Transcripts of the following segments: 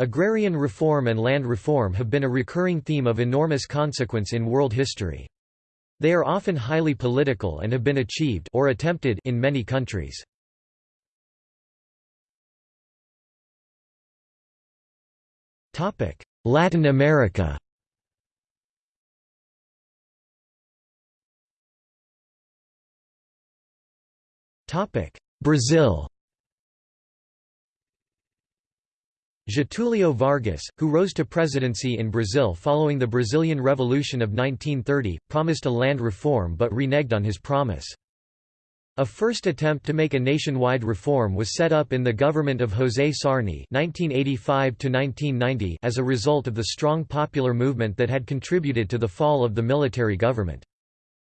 Agrarian reform and land reform have been a recurring theme of enormous consequence in world history. They are often highly political and have been achieved or attempted in many countries. Topic: Latin America Topic: Brazil Getúlio Vargas, who rose to presidency in Brazil following the Brazilian Revolution of 1930, promised a land reform but reneged on his promise. A first attempt to make a nationwide reform was set up in the government of José Sarney (1985–1990) as a result of the strong popular movement that had contributed to the fall of the military government.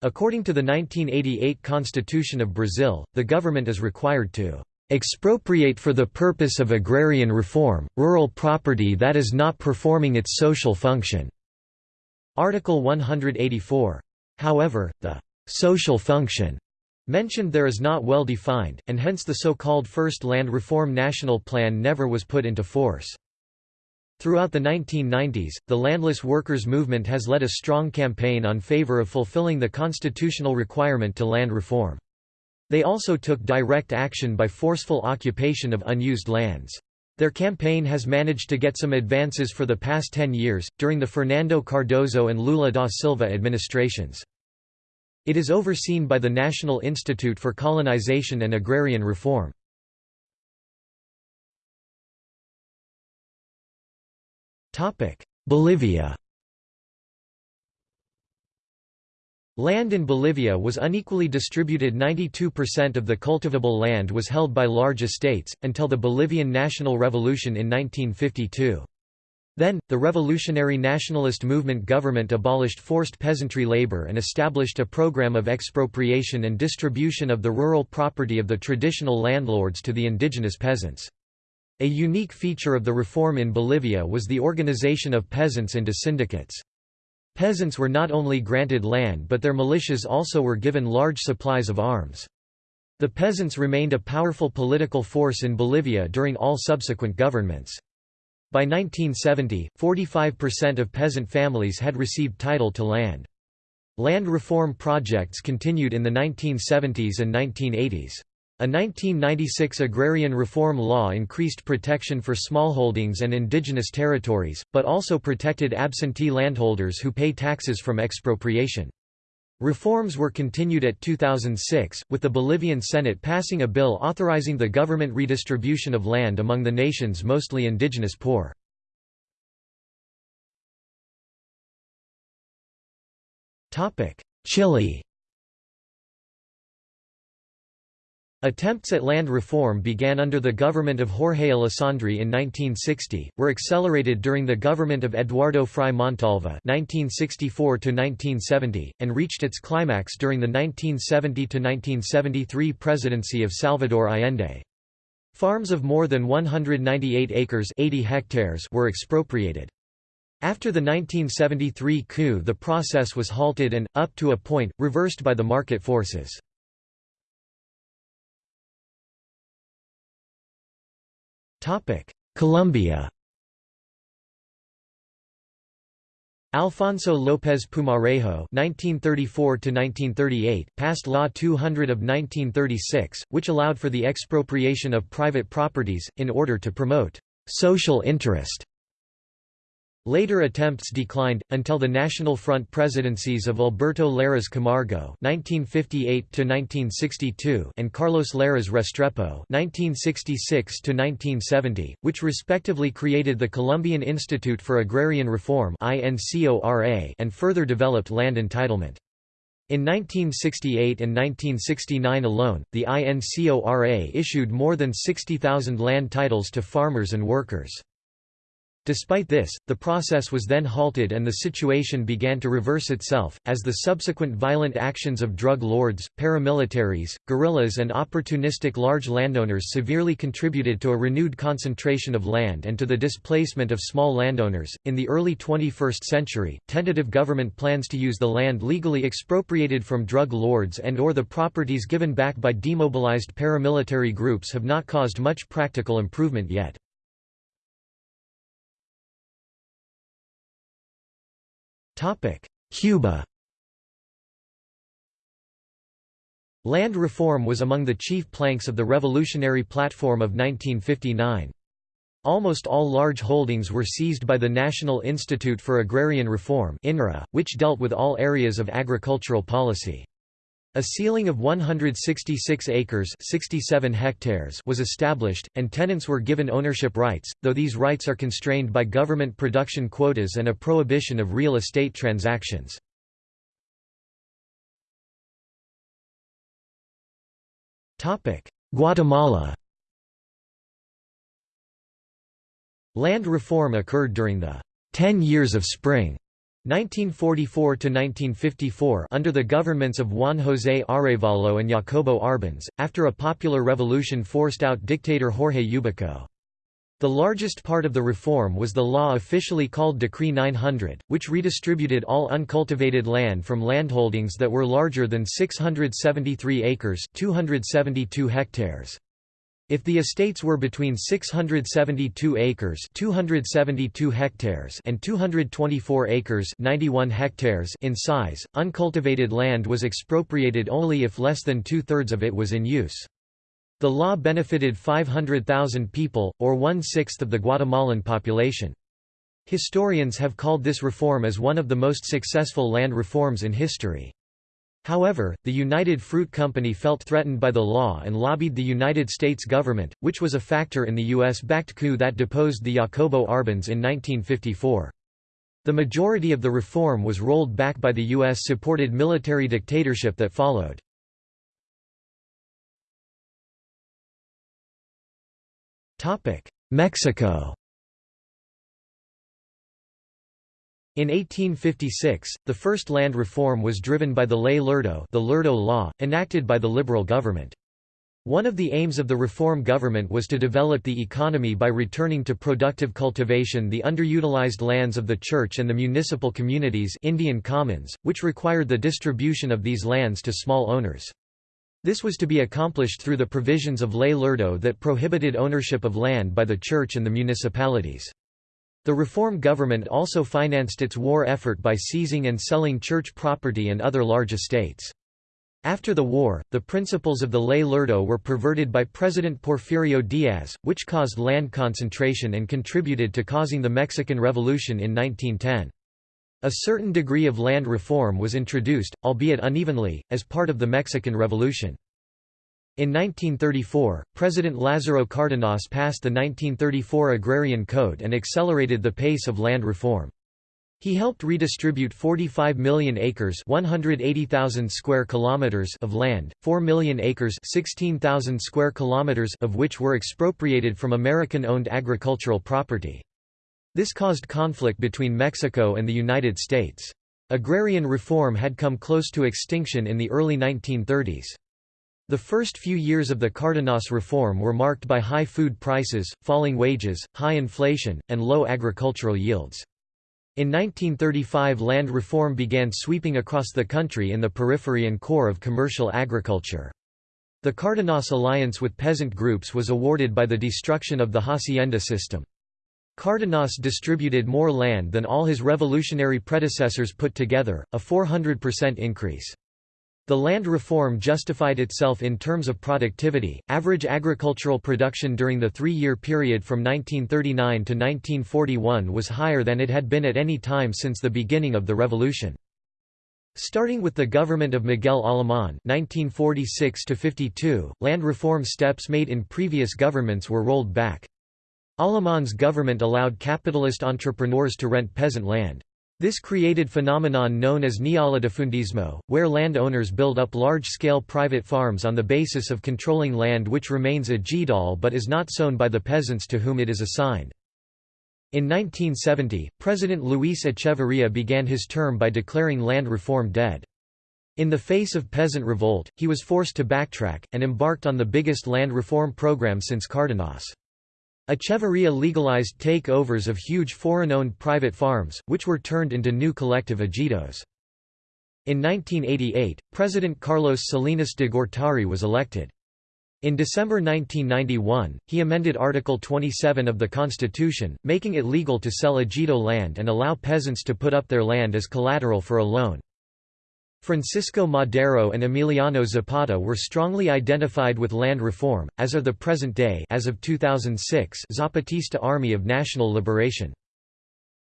According to the 1988 Constitution of Brazil, the government is required to expropriate for the purpose of agrarian reform, rural property that is not performing its social function." Article 184. However, the «social function» mentioned there is not well defined, and hence the so-called First Land Reform National Plan never was put into force. Throughout the 1990s, the landless workers' movement has led a strong campaign on favor of fulfilling the constitutional requirement to land reform. They also took direct action by forceful occupation of unused lands. Their campaign has managed to get some advances for the past 10 years, during the Fernando Cardoso and Lula da Silva administrations. It is overseen by the National Institute for Colonization and Agrarian Reform. Bolivia Land in Bolivia was unequally distributed 92% of the cultivable land was held by large estates, until the Bolivian National Revolution in 1952. Then, the revolutionary nationalist movement government abolished forced peasantry labor and established a program of expropriation and distribution of the rural property of the traditional landlords to the indigenous peasants. A unique feature of the reform in Bolivia was the organization of peasants into syndicates. Peasants were not only granted land but their militias also were given large supplies of arms. The peasants remained a powerful political force in Bolivia during all subsequent governments. By 1970, 45% of peasant families had received title to land. Land reform projects continued in the 1970s and 1980s. A 1996 agrarian reform law increased protection for smallholdings and indigenous territories, but also protected absentee landholders who pay taxes from expropriation. Reforms were continued at 2006, with the Bolivian Senate passing a bill authorizing the government redistribution of land among the nation's mostly indigenous poor. Chile Attempts at land reform began under the government of Jorge Alessandri in 1960, were accelerated during the government of Eduardo Frei Montalva (1964–1970), and reached its climax during the 1970–1973 presidency of Salvador Allende. Farms of more than 198 acres (80 hectares) were expropriated. After the 1973 coup the process was halted and, up to a point, reversed by the market forces. Colombia. Alfonso López Pumarejo (1934–1938) passed Law 200 of 1936, which allowed for the expropriation of private properties in order to promote social interest Later attempts declined, until the National Front presidencies of Alberto Lleras Camargo (1958–1962) and Carlos Lleras Restrepo (1966–1970), which respectively created the Colombian Institute for Agrarian Reform (INCORA) and further developed land entitlement. In 1968 and 1969 alone, the INCORA issued more than 60,000 land titles to farmers and workers. Despite this, the process was then halted and the situation began to reverse itself, as the subsequent violent actions of drug lords, paramilitaries, guerrillas, and opportunistic large landowners severely contributed to a renewed concentration of land and to the displacement of small landowners. In the early 21st century, tentative government plans to use the land legally expropriated from drug lords and or the properties given back by demobilized paramilitary groups have not caused much practical improvement yet. Cuba Land reform was among the chief planks of the revolutionary platform of 1959. Almost all large holdings were seized by the National Institute for Agrarian Reform which dealt with all areas of agricultural policy. A ceiling of 166 acres 67 hectares was established, and tenants were given ownership rights, though these rights are constrained by government production quotas and a prohibition of real estate transactions. Guatemala Land reform occurred during the Ten Years of Spring 1944–1954 under the governments of Juan José Arevalo and Jacobo Arbenz, after a popular revolution forced out dictator Jorge Ubico. The largest part of the reform was the law officially called Decree 900, which redistributed all uncultivated land from landholdings that were larger than 673 acres 272 hectares. If the estates were between 672 acres 272 hectares and 224 acres 91 hectares in size, uncultivated land was expropriated only if less than two-thirds of it was in use. The law benefited 500,000 people, or one-sixth of the Guatemalan population. Historians have called this reform as one of the most successful land reforms in history. However, the United Fruit Company felt threatened by the law and lobbied the United States government, which was a factor in the U.S.-backed coup that deposed the Jacobo Arbenz in 1954. The majority of the reform was rolled back by the U.S.-supported military dictatorship that followed. Mexico In 1856, the first land reform was driven by the Ley Lerdo the Lerdo Law, enacted by the Liberal government. One of the aims of the reform government was to develop the economy by returning to productive cultivation the underutilized lands of the church and the municipal communities Indian commons, which required the distribution of these lands to small owners. This was to be accomplished through the provisions of Ley Lerdo that prohibited ownership of land by the church and the municipalities. The reform government also financed its war effort by seizing and selling church property and other large estates. After the war, the principles of the Ley Lerdo were perverted by President Porfirio Diaz, which caused land concentration and contributed to causing the Mexican Revolution in 1910. A certain degree of land reform was introduced, albeit unevenly, as part of the Mexican Revolution. In 1934, President Lázaro Cárdenas passed the 1934 Agrarian Code and accelerated the pace of land reform. He helped redistribute 45 million acres, 180,000 square kilometers of land, 4 million acres, 16,000 square kilometers of which were expropriated from American-owned agricultural property. This caused conflict between Mexico and the United States. Agrarian reform had come close to extinction in the early 1930s. The first few years of the Cárdenas reform were marked by high food prices, falling wages, high inflation, and low agricultural yields. In 1935 land reform began sweeping across the country in the periphery and core of commercial agriculture. The Cárdenas alliance with peasant groups was awarded by the destruction of the hacienda system. Cárdenas distributed more land than all his revolutionary predecessors put together, a 400% increase. The land reform justified itself in terms of productivity. Average agricultural production during the three year period from 1939 to 1941 was higher than it had been at any time since the beginning of the revolution. Starting with the government of Miguel Alemán (1946–52), land reform steps made in previous governments were rolled back. Alemán's government allowed capitalist entrepreneurs to rent peasant land. This created phenomenon known as neolatifundismo, where landowners build up large-scale private farms on the basis of controlling land which remains ejido but is not sown by the peasants to whom it is assigned. In 1970, President Luis Echeverría began his term by declaring land reform dead. In the face of peasant revolt, he was forced to backtrack, and embarked on the biggest land reform program since Cárdenas. Echeverría legalized take-overs of huge foreign-owned private farms, which were turned into new collective ejidos. In 1988, President Carlos Salinas de Gortari was elected. In December 1991, he amended Article 27 of the Constitution, making it legal to sell ejido land and allow peasants to put up their land as collateral for a loan. Francisco Madero and Emiliano Zapata were strongly identified with land reform, as are the present-day as of 2006 Zapatista Army of National Liberation.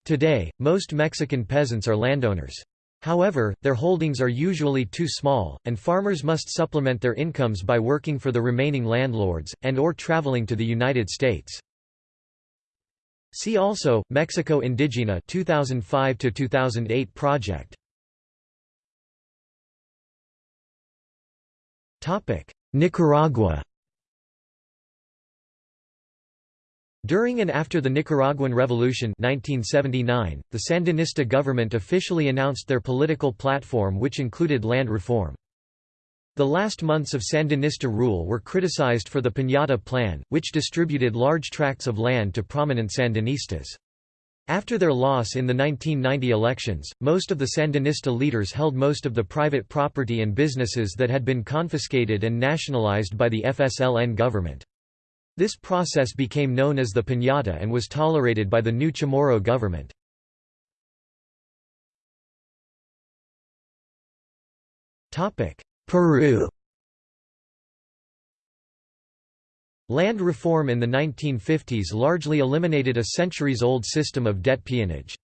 Today, most Mexican peasants are landowners. However, their holdings are usually too small, and farmers must supplement their incomes by working for the remaining landlords, and or traveling to the United States. See also, Mexico Indigena 2005 project Nicaragua During and after the Nicaraguan Revolution 1979, the Sandinista government officially announced their political platform which included land reform. The last months of Sandinista rule were criticized for the Piñata Plan, which distributed large tracts of land to prominent Sandinistas. After their loss in the 1990 elections, most of the Sandinista leaders held most of the private property and businesses that had been confiscated and nationalized by the FSLN government. This process became known as the piñata and was tolerated by the new Chamorro government. Peru Land reform in the 1950s largely eliminated a centuries-old system of debt peonage.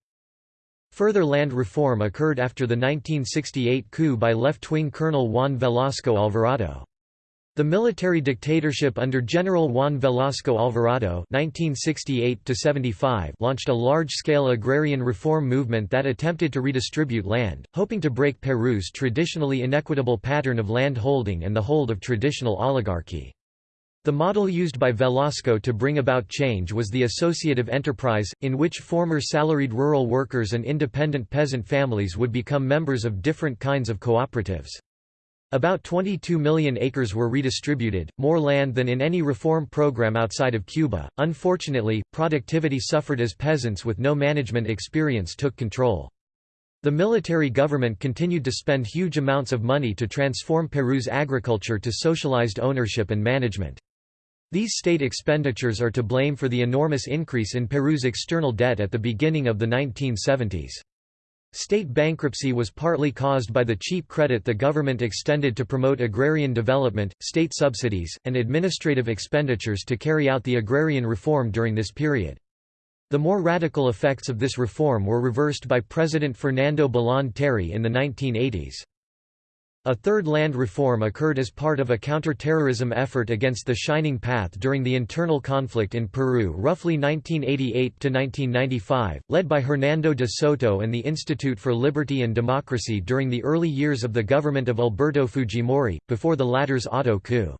Further land reform occurred after the 1968 coup by left-wing Colonel Juan Velasco Alvarado. The military dictatorship under General Juan Velasco Alvarado (1968–75) launched a large-scale agrarian reform movement that attempted to redistribute land, hoping to break Peru's traditionally inequitable pattern of land holding and the hold of traditional oligarchy. The model used by Velasco to bring about change was the associative enterprise, in which former salaried rural workers and independent peasant families would become members of different kinds of cooperatives. About 22 million acres were redistributed, more land than in any reform program outside of Cuba. Unfortunately, productivity suffered as peasants with no management experience took control. The military government continued to spend huge amounts of money to transform Peru's agriculture to socialized ownership and management. These state expenditures are to blame for the enormous increase in Peru's external debt at the beginning of the 1970s. State bankruptcy was partly caused by the cheap credit the government extended to promote agrarian development, state subsidies, and administrative expenditures to carry out the agrarian reform during this period. The more radical effects of this reform were reversed by President Fernando Belaúnde Terry in the 1980s. A third land reform occurred as part of a counter-terrorism effort against the Shining Path during the internal conflict in Peru roughly 1988–1995, led by Hernando de Soto and the Institute for Liberty and Democracy during the early years of the government of Alberto Fujimori, before the latter's auto coup.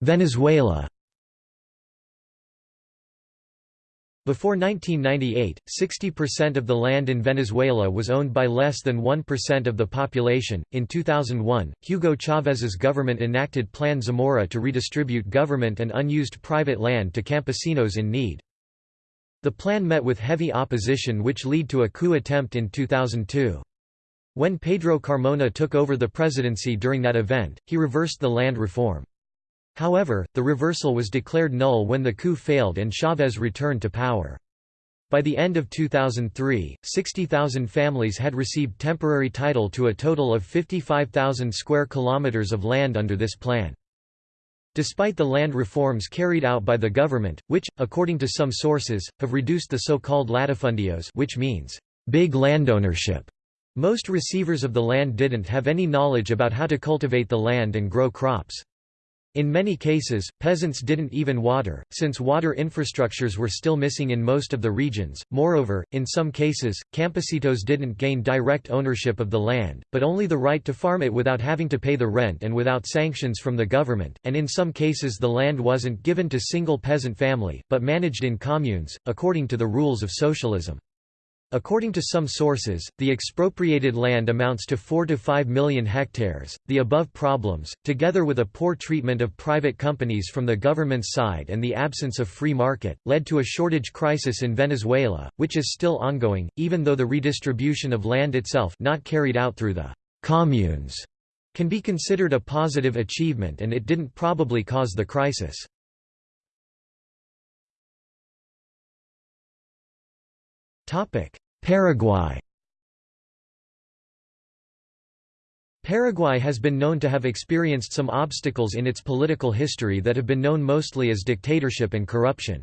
Venezuela Before 1998, 60% of the land in Venezuela was owned by less than 1% of the population. In 2001, Hugo Chávez's government enacted Plan Zamora to redistribute government and unused private land to campesinos in need. The plan met with heavy opposition which led to a coup attempt in 2002. When Pedro Carmona took over the presidency during that event, he reversed the land reform. However, the reversal was declared null when the coup failed and Chavez returned to power. By the end of 2003, 60,000 families had received temporary title to a total of 55,000 square kilometers of land under this plan. Despite the land reforms carried out by the government, which, according to some sources, have reduced the so-called latifundios which means, big landownership, most receivers of the land didn't have any knowledge about how to cultivate the land and grow crops. In many cases, peasants didn't even water, since water infrastructures were still missing in most of the regions. Moreover, in some cases, campesinos didn't gain direct ownership of the land, but only the right to farm it without having to pay the rent and without sanctions from the government, and in some cases the land wasn't given to single peasant family, but managed in communes, according to the rules of socialism. According to some sources, the expropriated land amounts to 4 to 5 million hectares. The above problems, together with a poor treatment of private companies from the government's side and the absence of free market, led to a shortage crisis in Venezuela, which is still ongoing, even though the redistribution of land itself not carried out through the communes can be considered a positive achievement and it didn't probably cause the crisis. Topic: Paraguay Paraguay has been known to have experienced some obstacles in its political history that have been known mostly as dictatorship and corruption.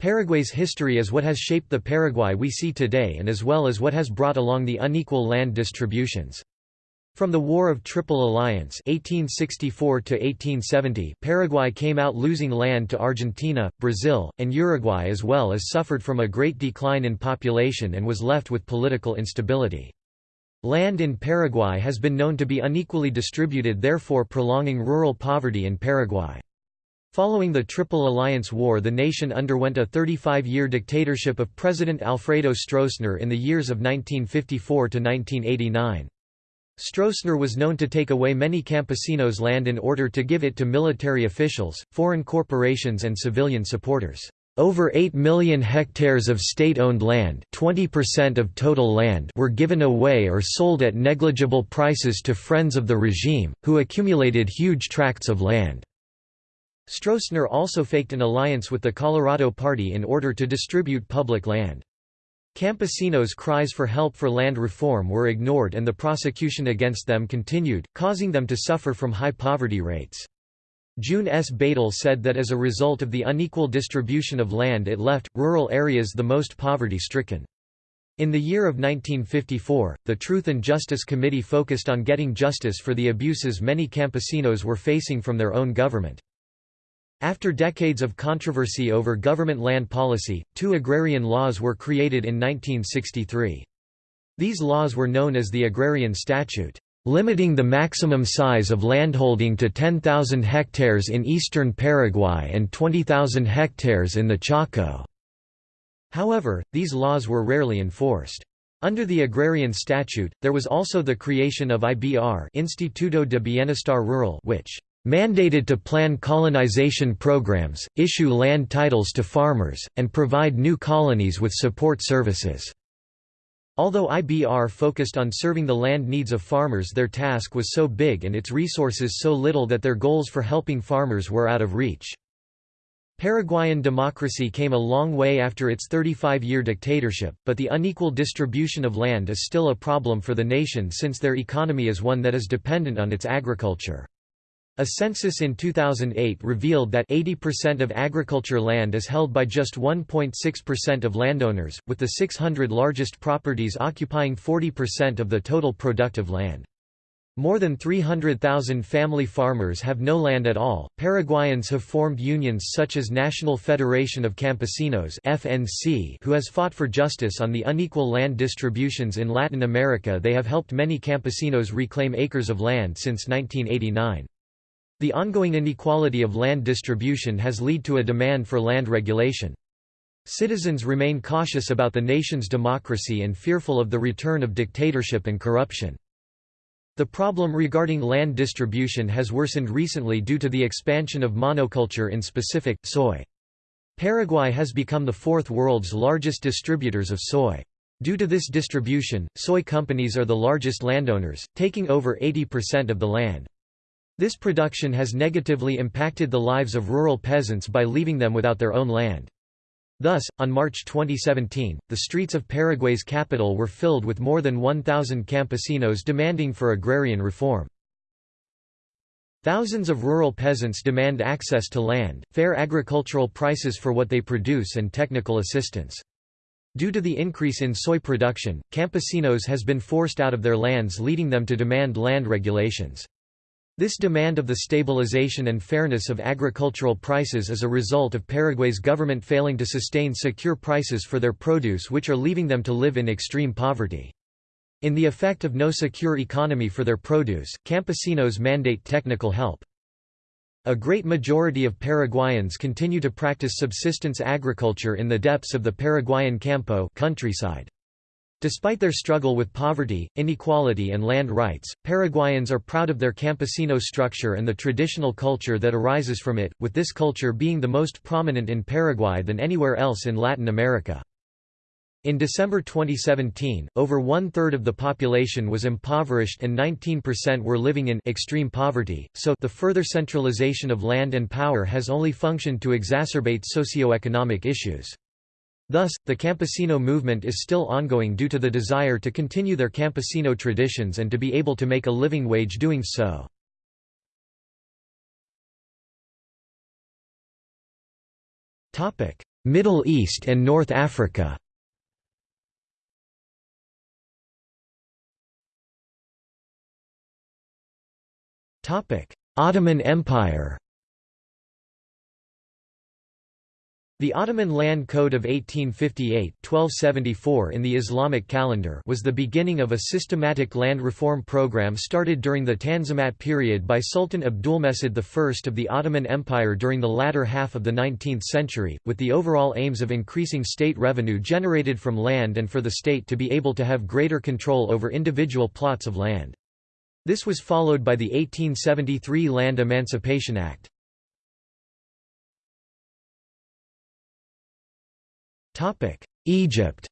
Paraguay's history is what has shaped the Paraguay we see today and as well as what has brought along the unequal land distributions. From the War of Triple Alliance 1864 Paraguay came out losing land to Argentina, Brazil, and Uruguay as well as suffered from a great decline in population and was left with political instability. Land in Paraguay has been known to be unequally distributed therefore prolonging rural poverty in Paraguay. Following the Triple Alliance War the nation underwent a 35-year dictatorship of President Alfredo Stroessner in the years of 1954 to 1989. Stroessner was known to take away many campesinos' land in order to give it to military officials, foreign corporations and civilian supporters. Over 8 million hectares of state-owned land 20% of total land were given away or sold at negligible prices to friends of the regime, who accumulated huge tracts of land. Stroessner also faked an alliance with the Colorado Party in order to distribute public land. Campesinos' cries for help for land reform were ignored and the prosecution against them continued, causing them to suffer from high poverty rates. June S. Badal said that as a result of the unequal distribution of land it left, rural areas the most poverty-stricken. In the year of 1954, the Truth and Justice Committee focused on getting justice for the abuses many campesinos were facing from their own government. After decades of controversy over government land policy, two agrarian laws were created in 1963. These laws were known as the Agrarian Statute, limiting the maximum size of landholding to 10,000 hectares in eastern Paraguay and 20,000 hectares in the Chaco. However, these laws were rarely enforced. Under the Agrarian Statute, there was also the creation of IBR Instituto de Bienestar Rural which mandated to plan colonization programs, issue land titles to farmers, and provide new colonies with support services. Although IBR focused on serving the land needs of farmers their task was so big and its resources so little that their goals for helping farmers were out of reach. Paraguayan democracy came a long way after its 35-year dictatorship, but the unequal distribution of land is still a problem for the nation since their economy is one that is dependent on its agriculture. A census in 2008 revealed that 80% of agriculture land is held by just 1.6% of landowners, with the 600 largest properties occupying 40% of the total productive land. More than 300,000 family farmers have no land at all. Paraguayans have formed unions such as National Federation of Campesinos (FNC), who has fought for justice on the unequal land distributions in Latin America. They have helped many campesinos reclaim acres of land since 1989. The ongoing inequality of land distribution has led to a demand for land regulation. Citizens remain cautious about the nation's democracy and fearful of the return of dictatorship and corruption. The problem regarding land distribution has worsened recently due to the expansion of monoculture in specific, soy. Paraguay has become the fourth world's largest distributors of soy. Due to this distribution, soy companies are the largest landowners, taking over 80% of the land. This production has negatively impacted the lives of rural peasants by leaving them without their own land. Thus, on March 2017, the streets of Paraguay's capital were filled with more than 1,000 campesinos demanding for agrarian reform. Thousands of rural peasants demand access to land, fair agricultural prices for what they produce and technical assistance. Due to the increase in soy production, campesinos has been forced out of their lands leading them to demand land regulations. This demand of the stabilization and fairness of agricultural prices is a result of Paraguay's government failing to sustain secure prices for their produce which are leaving them to live in extreme poverty. In the effect of no secure economy for their produce, campesinos mandate technical help. A great majority of Paraguayans continue to practice subsistence agriculture in the depths of the Paraguayan campo countryside. Despite their struggle with poverty, inequality and land rights, Paraguayans are proud of their campesino structure and the traditional culture that arises from it, with this culture being the most prominent in Paraguay than anywhere else in Latin America. In December 2017, over one-third of the population was impoverished and 19% were living in extreme poverty, so the further centralization of land and power has only functioned to exacerbate socio-economic issues. Thus, the campesino movement is still ongoing due to the desire to continue their campesino traditions and to be able to make a living wage doing so. Middle East and North Africa Ottoman Empire The Ottoman Land Code of 1858 1274 in the Islamic calendar was the beginning of a systematic land reform program started during the Tanzimat period by Sultan Abdulmecid I of the Ottoman Empire during the latter half of the 19th century, with the overall aims of increasing state revenue generated from land and for the state to be able to have greater control over individual plots of land. This was followed by the 1873 Land Emancipation Act. Egypt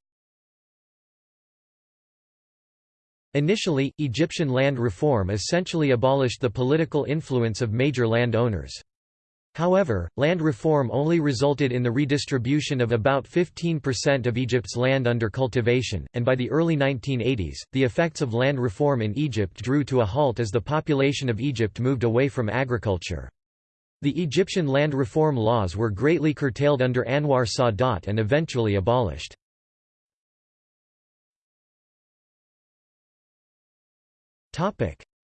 Initially, Egyptian land reform essentially abolished the political influence of major land owners. However, land reform only resulted in the redistribution of about 15% of Egypt's land under cultivation, and by the early 1980s, the effects of land reform in Egypt drew to a halt as the population of Egypt moved away from agriculture. The Egyptian land reform laws were greatly curtailed under Anwar Sadat and eventually abolished.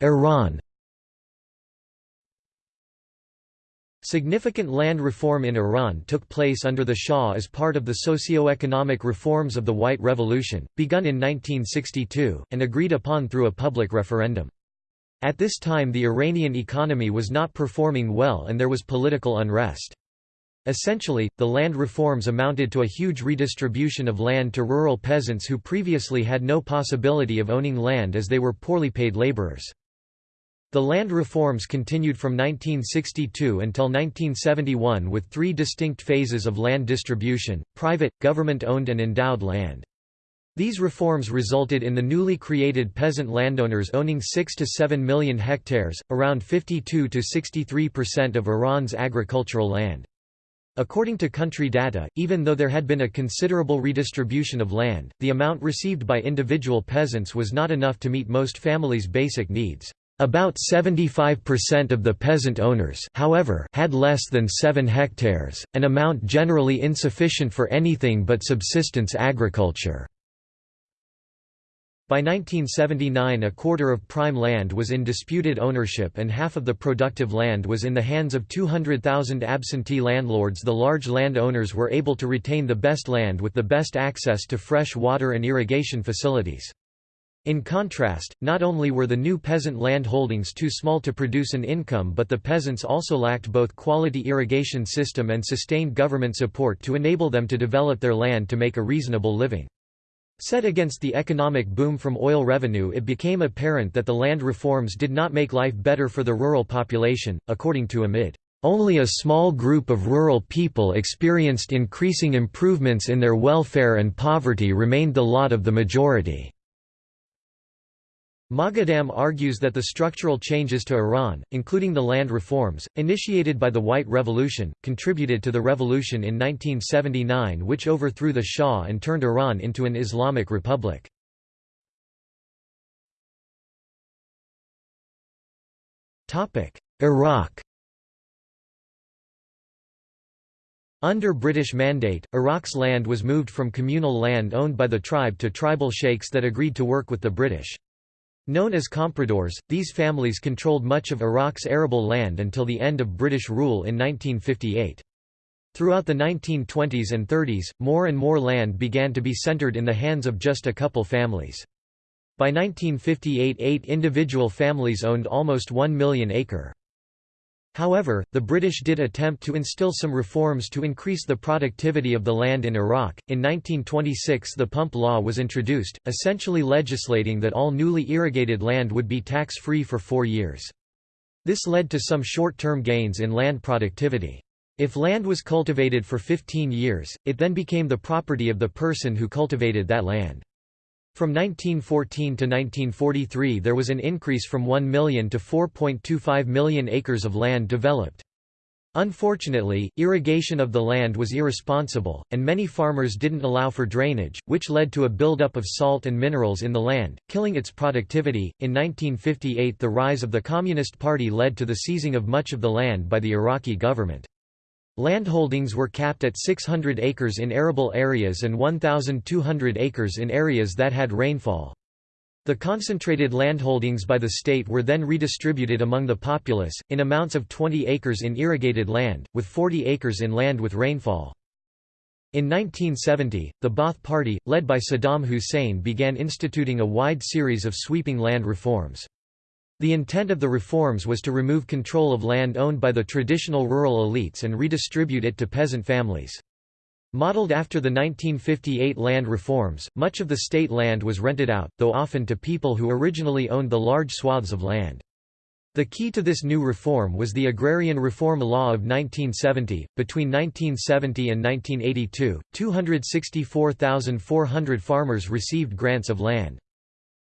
Iran Significant land reform in Iran took place under the Shah as part of the socio-economic reforms of the White Revolution, begun in 1962, and agreed upon through a public referendum. At this time the Iranian economy was not performing well and there was political unrest. Essentially, the land reforms amounted to a huge redistribution of land to rural peasants who previously had no possibility of owning land as they were poorly paid laborers. The land reforms continued from 1962 until 1971 with three distinct phases of land distribution, private, government-owned and endowed land. These reforms resulted in the newly created peasant landowners owning 6 to 7 million hectares, around 52 to 63% of Iran's agricultural land. According to country data, even though there had been a considerable redistribution of land, the amount received by individual peasants was not enough to meet most families' basic needs. About 75% of the peasant owners however, had less than 7 hectares, an amount generally insufficient for anything but subsistence agriculture. By 1979 a quarter of prime land was in disputed ownership and half of the productive land was in the hands of 200,000 absentee landlords the large land owners were able to retain the best land with the best access to fresh water and irrigation facilities. In contrast, not only were the new peasant land holdings too small to produce an income but the peasants also lacked both quality irrigation system and sustained government support to enable them to develop their land to make a reasonable living. Set against the economic boom from oil revenue it became apparent that the land reforms did not make life better for the rural population, according to Amid. Only a small group of rural people experienced increasing improvements in their welfare and poverty remained the lot of the majority. Moghadam argues that the structural changes to Iran, including the land reforms, initiated by the White Revolution, contributed to the revolution in 1979 which overthrew the Shah and turned Iran into an Islamic republic. Iraq Under British mandate, Iraq's land was moved from communal land owned by the tribe to tribal sheikhs that agreed to work with the British. Known as compradors, these families controlled much of Iraq's arable land until the end of British rule in 1958. Throughout the 1920s and 30s, more and more land began to be centered in the hands of just a couple families. By 1958 eight individual families owned almost 1 million acre. However, the British did attempt to instill some reforms to increase the productivity of the land in Iraq. In 1926, the Pump Law was introduced, essentially legislating that all newly irrigated land would be tax free for four years. This led to some short term gains in land productivity. If land was cultivated for 15 years, it then became the property of the person who cultivated that land. From 1914 to 1943 there was an increase from 1 million to 4.25 million acres of land developed. Unfortunately, irrigation of the land was irresponsible, and many farmers didn't allow for drainage, which led to a buildup of salt and minerals in the land, killing its productivity. In 1958, the rise of the Communist Party led to the seizing of much of the land by the Iraqi government. Landholdings were capped at 600 acres in arable areas and 1,200 acres in areas that had rainfall. The concentrated landholdings by the state were then redistributed among the populace, in amounts of 20 acres in irrigated land, with 40 acres in land with rainfall. In 1970, the Ba'ath Party, led by Saddam Hussein began instituting a wide series of sweeping land reforms. The intent of the reforms was to remove control of land owned by the traditional rural elites and redistribute it to peasant families. Modeled after the 1958 land reforms, much of the state land was rented out, though often to people who originally owned the large swaths of land. The key to this new reform was the Agrarian Reform Law of 1970. Between 1970 and 1982, 264,400 farmers received grants of land.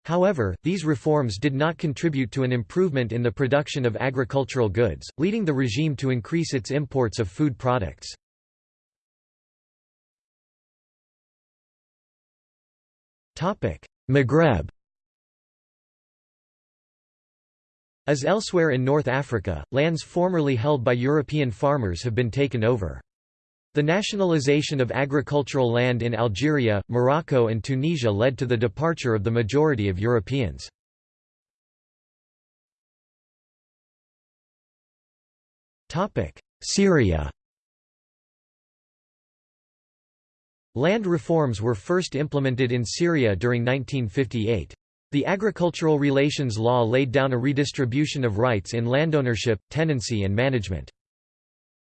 However, these reforms did not contribute to an improvement in the production of agricultural goods, leading the regime to increase its imports of food products. Maghreb As elsewhere in North Africa, lands formerly held by European farmers have been taken over. The nationalization of agricultural land in Algeria, Morocco and Tunisia led to the departure of the majority of Europeans. Syria Land reforms were first implemented in Syria during 1958. The Agricultural Relations Law laid down a redistribution of rights in landownership, tenancy and management.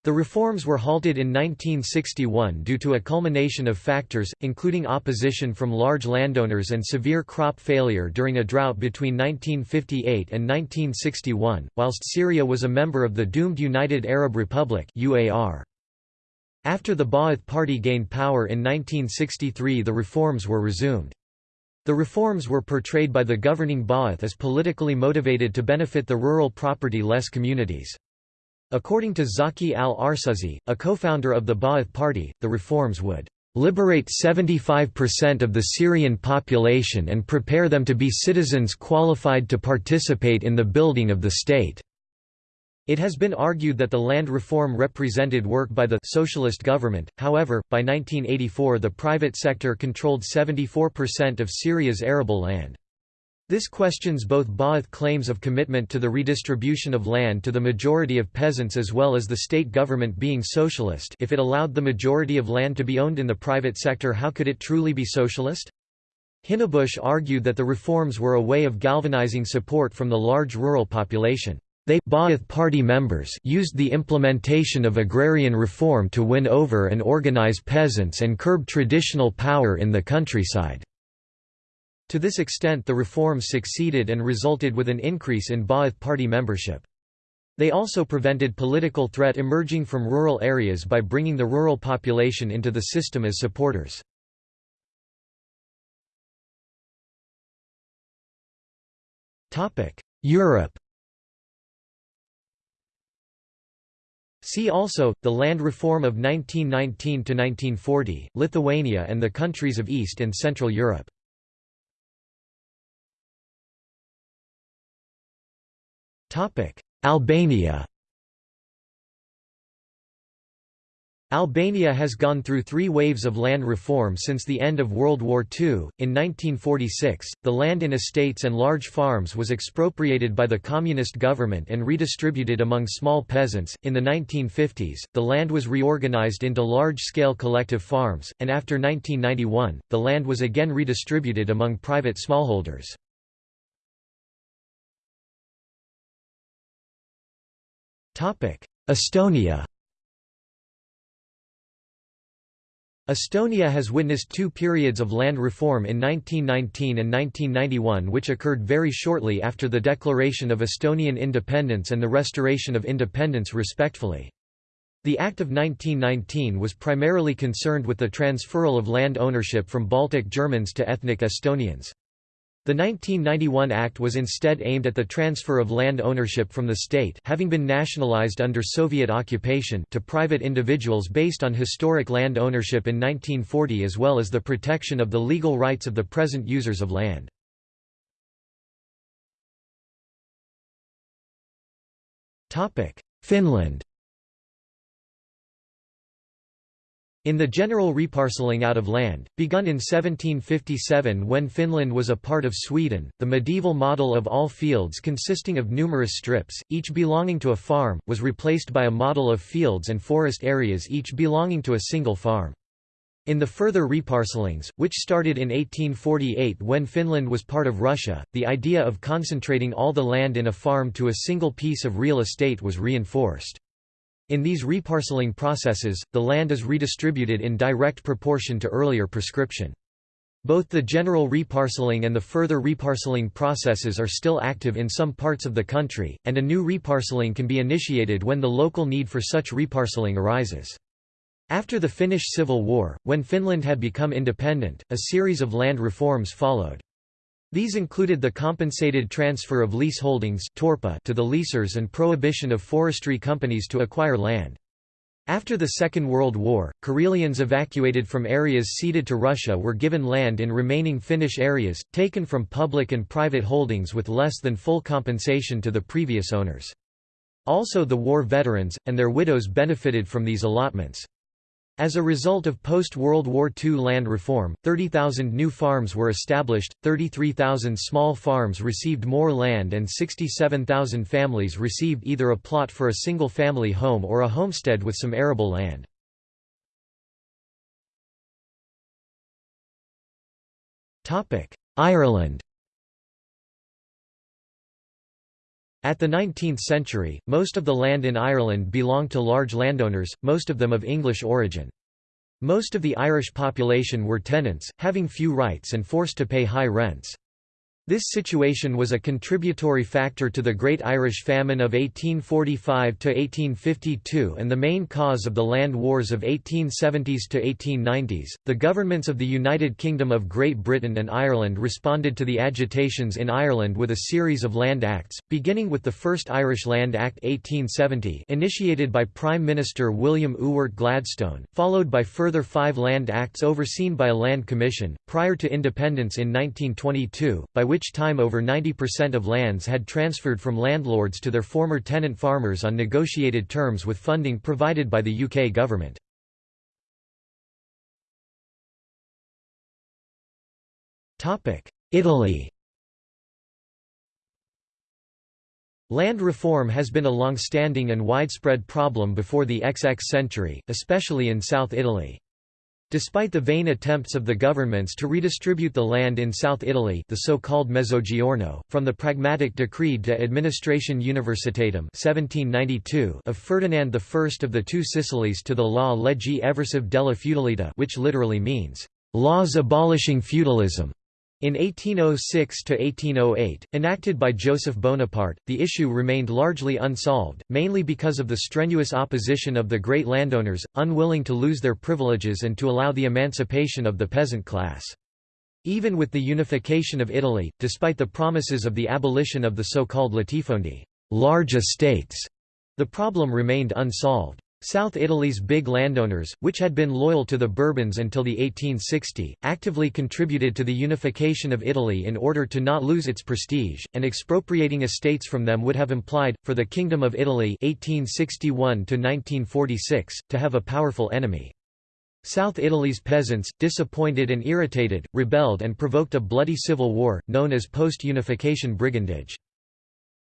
The reforms were halted in 1961 due to a culmination of factors, including opposition from large landowners and severe crop failure during a drought between 1958 and 1961, whilst Syria was a member of the doomed United Arab Republic. After the Ba'ath Party gained power in 1963 the reforms were resumed. The reforms were portrayed by the governing Ba'ath as politically motivated to benefit the rural property-less communities. According to Zaki al-Arsuzi, a co-founder of the Ba'ath Party, the reforms would liberate 75% of the Syrian population and prepare them to be citizens qualified to participate in the building of the state." It has been argued that the land reform represented work by the socialist government, however, by 1984 the private sector controlled 74% of Syria's arable land. This questions both Ba'ath claims of commitment to the redistribution of land to the majority of peasants as well as the state government being socialist if it allowed the majority of land to be owned in the private sector how could it truly be socialist? Hinnebusch argued that the reforms were a way of galvanizing support from the large rural population. They Ba'ath party members used the implementation of agrarian reform to win over and organize peasants and curb traditional power in the countryside. To this extent the reforms succeeded and resulted with an increase in Ba'ath Party membership. They also prevented political threat emerging from rural areas by bringing the rural population into the system as supporters. Europe See also, the land reform of 1919–1940, Lithuania and the countries of East and Central Europe. Albania Albania has gone through three waves of land reform since the end of World War II. In 1946, the land in estates and large farms was expropriated by the communist government and redistributed among small peasants. In the 1950s, the land was reorganized into large scale collective farms, and after 1991, the land was again redistributed among private smallholders. Estonia Estonia has witnessed two periods of land reform in 1919 and 1991 which occurred very shortly after the declaration of Estonian independence and the restoration of independence respectfully. The Act of 1919 was primarily concerned with the transferal of land ownership from Baltic Germans to ethnic Estonians. The 1991 Act was instead aimed at the transfer of land ownership from the state having been nationalized under Soviet occupation to private individuals based on historic land ownership in 1940 as well as the protection of the legal rights of the present users of land. Finland In the general reparcelling out of land, begun in 1757 when Finland was a part of Sweden, the medieval model of all fields consisting of numerous strips, each belonging to a farm, was replaced by a model of fields and forest areas each belonging to a single farm. In the further reparcellings, which started in 1848 when Finland was part of Russia, the idea of concentrating all the land in a farm to a single piece of real estate was reinforced. In these reparcelling processes, the land is redistributed in direct proportion to earlier prescription. Both the general reparcelling and the further reparcelling processes are still active in some parts of the country, and a new reparcelling can be initiated when the local need for such reparcelling arises. After the Finnish Civil War, when Finland had become independent, a series of land reforms followed. These included the compensated transfer of leaseholdings torpa to the leasers and prohibition of forestry companies to acquire land. After the Second World War, Karelians evacuated from areas ceded to Russia were given land in remaining Finnish areas, taken from public and private holdings with less than full compensation to the previous owners. Also the war veterans, and their widows benefited from these allotments. As a result of post-World War II land reform, 30,000 new farms were established, 33,000 small farms received more land and 67,000 families received either a plot for a single-family home or a homestead with some arable land. Ireland At the 19th century, most of the land in Ireland belonged to large landowners, most of them of English origin. Most of the Irish population were tenants, having few rights and forced to pay high rents. This situation was a contributory factor to the Great Irish Famine of 1845–1852 and the main cause of the land wars of 1870s to 1890s. The governments of the United Kingdom of Great Britain and Ireland responded to the agitations in Ireland with a series of land acts, beginning with the first Irish Land Act 1870 initiated by Prime Minister William Ewart Gladstone, followed by further five land acts overseen by a land commission, prior to independence in 1922, by which which time over 90% of lands had transferred from landlords to their former tenant farmers on negotiated terms with funding provided by the UK government. Italy Land reform has been a long-standing and widespread problem before the XX century, especially in South Italy. Despite the vain attempts of the governments to redistribute the land in South Italy the so-called Mezzogiorno, from the pragmatic Decree de Administration Universitatum 1792 of Ferdinand I of the Two Sicilies to the Law Leggi Eversive della Feudalità which literally means, "...laws abolishing feudalism", in 1806–1808, enacted by Joseph Bonaparte, the issue remained largely unsolved, mainly because of the strenuous opposition of the great landowners, unwilling to lose their privileges and to allow the emancipation of the peasant class. Even with the unification of Italy, despite the promises of the abolition of the so-called latifondi large estates, the problem remained unsolved. South Italy's big landowners, which had been loyal to the Bourbons until the 1860, actively contributed to the unification of Italy in order to not lose its prestige, and expropriating estates from them would have implied, for the Kingdom of Italy 1861 to have a powerful enemy. South Italy's peasants, disappointed and irritated, rebelled and provoked a bloody civil war, known as post-unification brigandage.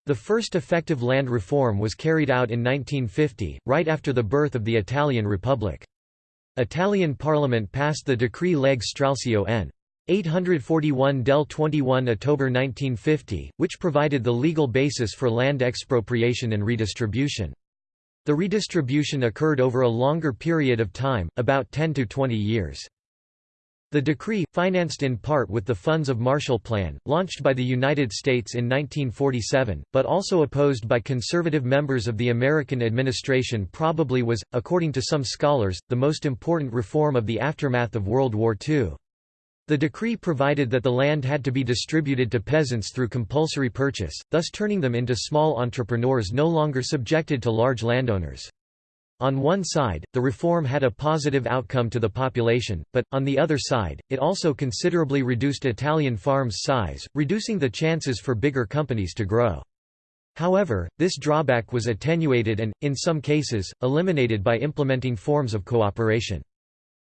The first effective land reform was carried out in 1950, right after the birth of the Italian Republic. Italian parliament passed the Decree Legge Stralcio n. 841 del 21 October 1950, which provided the legal basis for land expropriation and redistribution. The redistribution occurred over a longer period of time, about 10 to 20 years. The decree, financed in part with the funds of Marshall Plan, launched by the United States in 1947, but also opposed by conservative members of the American administration probably was, according to some scholars, the most important reform of the aftermath of World War II. The decree provided that the land had to be distributed to peasants through compulsory purchase, thus turning them into small entrepreneurs no longer subjected to large landowners. On one side, the reform had a positive outcome to the population, but, on the other side, it also considerably reduced Italian farms' size, reducing the chances for bigger companies to grow. However, this drawback was attenuated and, in some cases, eliminated by implementing forms of cooperation.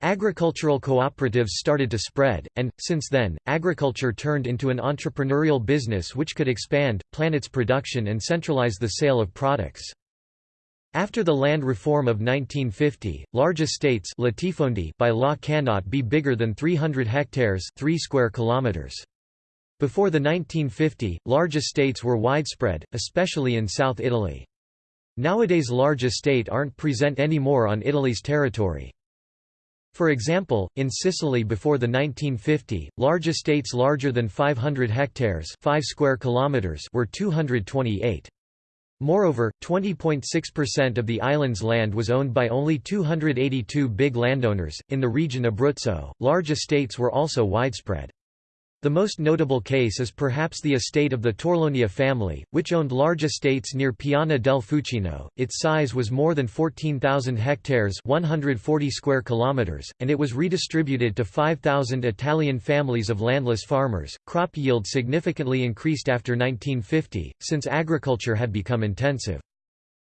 Agricultural cooperatives started to spread, and, since then, agriculture turned into an entrepreneurial business which could expand, plan its production and centralize the sale of products. After the land reform of 1950, large estates by law cannot be bigger than 300 hectares 3 square kilometers. Before the 1950, large estates were widespread, especially in South Italy. Nowadays large estate aren't present anymore on Italy's territory. For example, in Sicily before the 1950, large estates larger than 500 hectares 5 square kilometers were 228. Moreover, 20.6% of the island's land was owned by only 282 big landowners. In the region Abruzzo, large estates were also widespread. The most notable case is perhaps the estate of the Torlonia family, which owned large estates near Piana del Fucino. Its size was more than 14,000 hectares (140 square kilometers), and it was redistributed to 5,000 Italian families of landless farmers. Crop yield significantly increased after 1950, since agriculture had become intensive.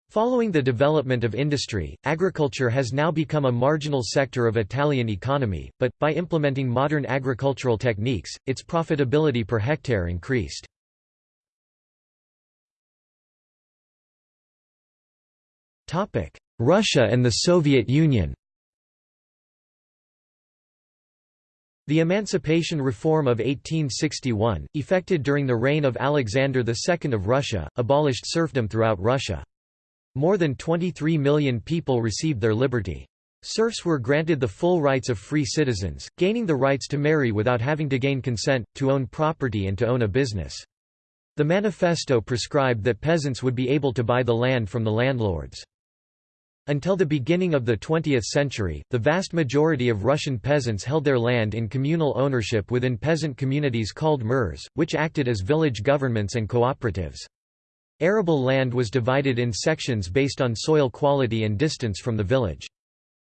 Following the development of industry, agriculture has now become a marginal sector of Italian economy, but, by implementing modern agricultural techniques, its profitability per hectare increased. Russia and the Soviet Union The Emancipation Reform of 1861, effected during the reign of Alexander II of Russia, abolished serfdom throughout Russia. More than 23 million people received their liberty. Serfs were granted the full rights of free citizens, gaining the rights to marry without having to gain consent, to own property and to own a business. The manifesto prescribed that peasants would be able to buy the land from the landlords. Until the beginning of the 20th century, the vast majority of Russian peasants held their land in communal ownership within peasant communities called mirs, which acted as village governments and cooperatives. Arable land was divided in sections based on soil quality and distance from the village.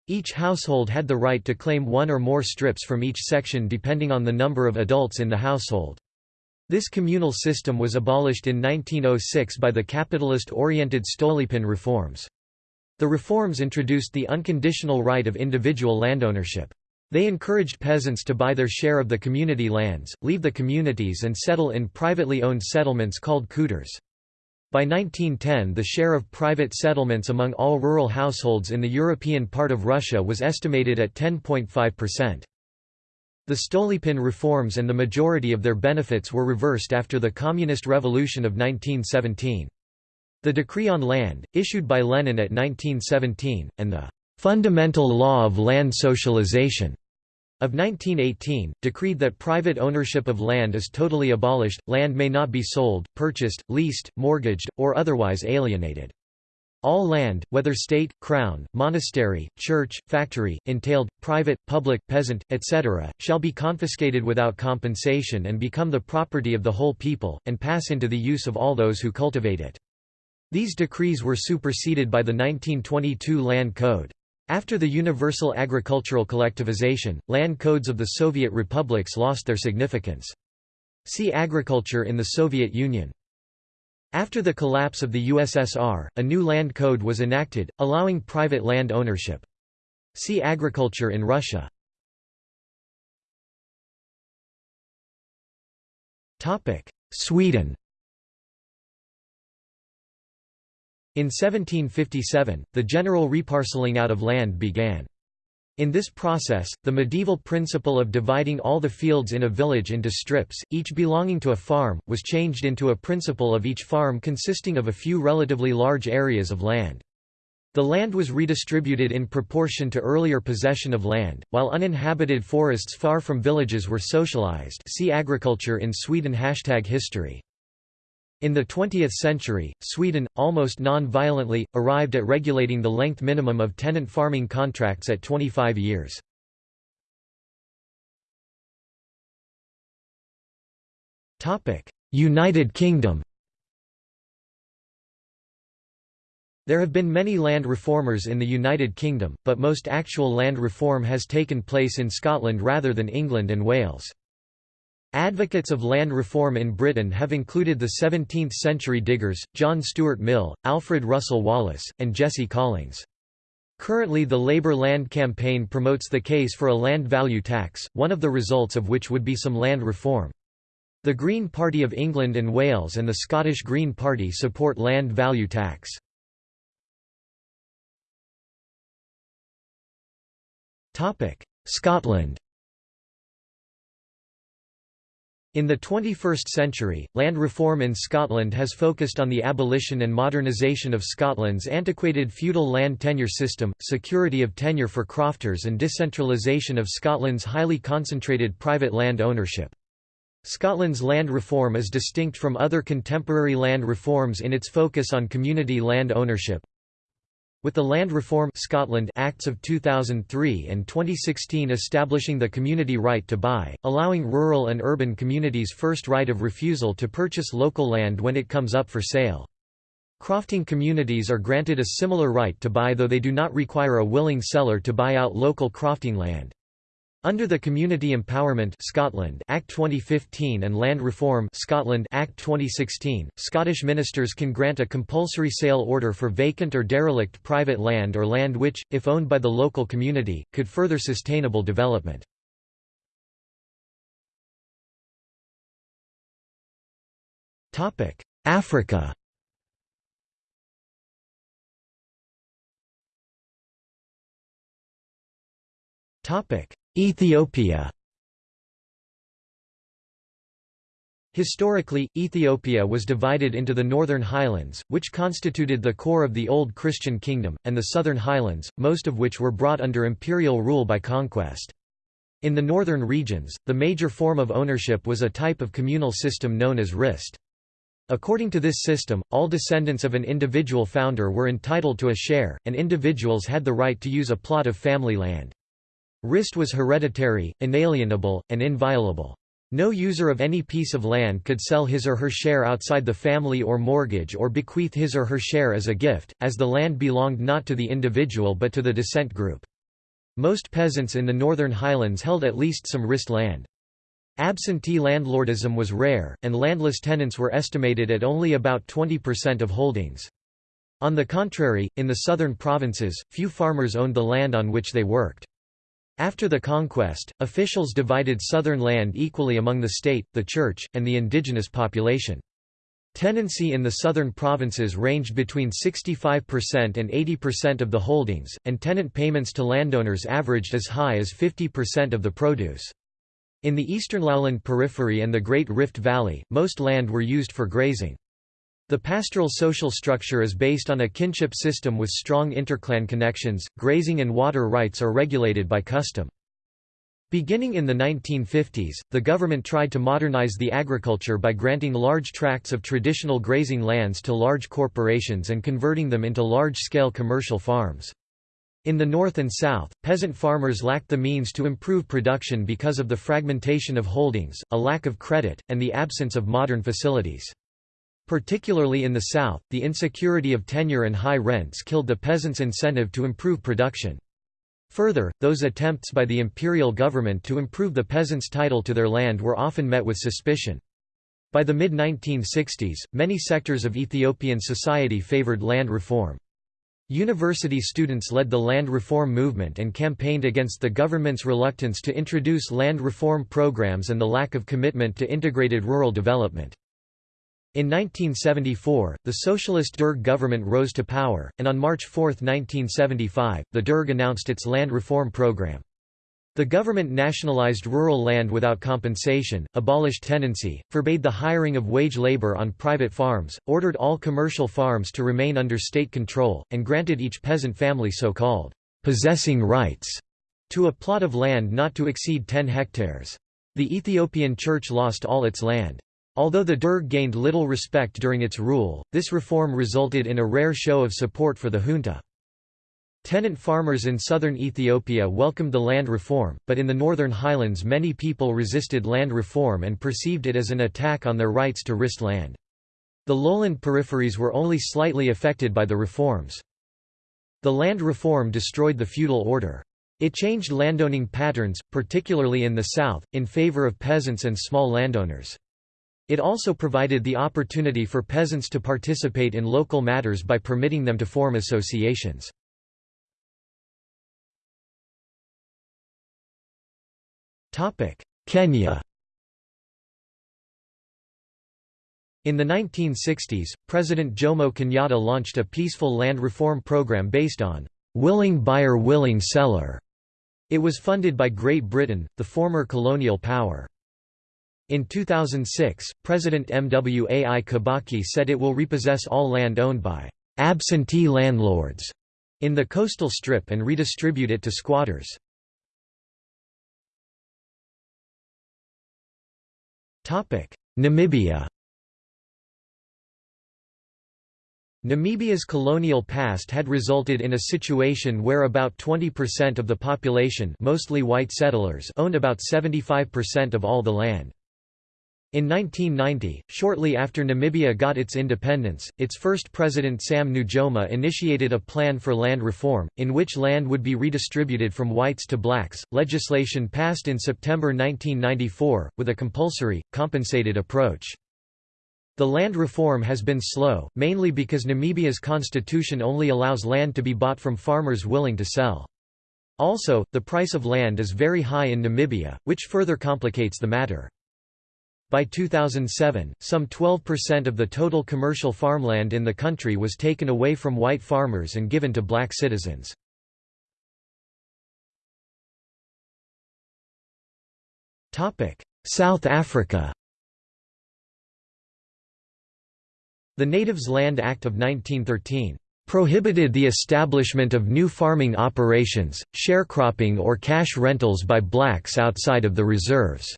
Each household had the right to claim one or more strips from each section depending on the number of adults in the household. This communal system was abolished in 1906 by the capitalist-oriented Stolypin reforms. The reforms introduced the unconditional right of individual landownership. They encouraged peasants to buy their share of the community lands, leave the communities and settle in privately owned settlements called khutors. By 1910 the share of private settlements among all rural households in the European part of Russia was estimated at 10.5%. The Stolypin reforms and the majority of their benefits were reversed after the Communist Revolution of 1917. The Decree on Land, issued by Lenin at 1917, and the "'Fundamental Law of Land Socialization' of 1918, decreed that private ownership of land is totally abolished, land may not be sold, purchased, leased, mortgaged, or otherwise alienated. All land, whether state, crown, monastery, church, factory, entailed, private, public, peasant, etc., shall be confiscated without compensation and become the property of the whole people, and pass into the use of all those who cultivate it. These decrees were superseded by the 1922 Land Code. After the universal agricultural collectivization, land codes of the Soviet republics lost their significance. See Agriculture in the Soviet Union. After the collapse of the USSR, a new land code was enacted, allowing private land ownership. See Agriculture in Russia. Sweden In 1757, the general reparcelling out of land began. In this process, the medieval principle of dividing all the fields in a village into strips, each belonging to a farm, was changed into a principle of each farm consisting of a few relatively large areas of land. The land was redistributed in proportion to earlier possession of land, while uninhabited forests far from villages were socialized see agriculture in Sweden history. In the 20th century, Sweden, almost non-violently, arrived at regulating the length minimum of tenant farming contracts at 25 years. United Kingdom There have been many land reformers in the United Kingdom, but most actual land reform has taken place in Scotland rather than England and Wales. Advocates of land reform in Britain have included the 17th-century diggers, John Stuart Mill, Alfred Russel Wallace, and Jesse Collings. Currently the Labour Land Campaign promotes the case for a land value tax, one of the results of which would be some land reform. The Green Party of England and Wales and the Scottish Green Party support land value tax. Scotland In the 21st century, land reform in Scotland has focused on the abolition and modernisation of Scotland's antiquated feudal land tenure system, security of tenure for crofters and decentralisation of Scotland's highly concentrated private land ownership. Scotland's land reform is distinct from other contemporary land reforms in its focus on community land ownership, with the Land Reform Scotland Acts of 2003 and 2016 establishing the community right to buy, allowing rural and urban communities first right of refusal to purchase local land when it comes up for sale. Crofting communities are granted a similar right to buy though they do not require a willing seller to buy out local crofting land. Under the Community Empowerment Scotland Act 2015 and Land Reform Scotland Act 2016, Scottish ministers can grant a compulsory sale order for vacant or derelict private land or land which, if owned by the local community, could further sustainable development. Africa Topic Ethiopia Historically, Ethiopia was divided into the Northern Highlands, which constituted the core of the Old Christian Kingdom, and the Southern Highlands, most of which were brought under imperial rule by conquest. In the northern regions, the major form of ownership was a type of communal system known as rist. According to this system, all descendants of an individual founder were entitled to a share, and individuals had the right to use a plot of family land. Rist was hereditary, inalienable, and inviolable. No user of any piece of land could sell his or her share outside the family or mortgage or bequeath his or her share as a gift, as the land belonged not to the individual but to the descent group. Most peasants in the Northern Highlands held at least some Rist land. Absentee landlordism was rare, and landless tenants were estimated at only about 20% of holdings. On the contrary, in the southern provinces, few farmers owned the land on which they worked. After the conquest, officials divided southern land equally among the state, the church, and the indigenous population. Tenancy in the southern provinces ranged between 65% and 80% of the holdings, and tenant payments to landowners averaged as high as 50% of the produce. In the eastern lowland periphery and the Great Rift Valley, most land were used for grazing. The pastoral social structure is based on a kinship system with strong interclan connections, grazing and water rights are regulated by custom. Beginning in the 1950s, the government tried to modernize the agriculture by granting large tracts of traditional grazing lands to large corporations and converting them into large-scale commercial farms. In the north and south, peasant farmers lacked the means to improve production because of the fragmentation of holdings, a lack of credit, and the absence of modern facilities. Particularly in the south, the insecurity of tenure and high rents killed the peasants' incentive to improve production. Further, those attempts by the imperial government to improve the peasants' title to their land were often met with suspicion. By the mid-1960s, many sectors of Ethiopian society favored land reform. University students led the land reform movement and campaigned against the government's reluctance to introduce land reform programs and the lack of commitment to integrated rural development. In 1974, the socialist Derg government rose to power, and on March 4, 1975, the Derg announced its land reform program. The government nationalized rural land without compensation, abolished tenancy, forbade the hiring of wage labor on private farms, ordered all commercial farms to remain under state control, and granted each peasant family so-called possessing rights to a plot of land not to exceed 10 hectares. The Ethiopian Church lost all its land. Although the Derg gained little respect during its rule, this reform resulted in a rare show of support for the junta. Tenant farmers in southern Ethiopia welcomed the land reform, but in the northern highlands many people resisted land reform and perceived it as an attack on their rights to rist land. The lowland peripheries were only slightly affected by the reforms. The land reform destroyed the feudal order. It changed landowning patterns, particularly in the south, in favor of peasants and small landowners. It also provided the opportunity for peasants to participate in local matters by permitting them to form associations. Kenya In the 1960s, President Jomo Kenyatta launched a peaceful land reform program based on willing buyer willing seller. It was funded by Great Britain, the former colonial power. In 2006, President Mwai Kibaki said it will repossess all land owned by absentee landlords in the coastal strip and redistribute it to squatters. Namibia. Namibia's colonial past had resulted in a situation where about 20% of the population mostly white settlers owned about 75% of all the land. In 1990, shortly after Namibia got its independence, its first president Sam Nujoma initiated a plan for land reform, in which land would be redistributed from whites to blacks. Legislation passed in September 1994, with a compulsory, compensated approach. The land reform has been slow, mainly because Namibia's constitution only allows land to be bought from farmers willing to sell. Also, the price of land is very high in Namibia, which further complicates the matter. By 2007, some 12% of the total commercial farmland in the country was taken away from white farmers and given to black citizens. South Africa The Natives Land Act of 1913 prohibited the establishment of new farming operations, sharecropping or cash rentals by blacks outside of the reserves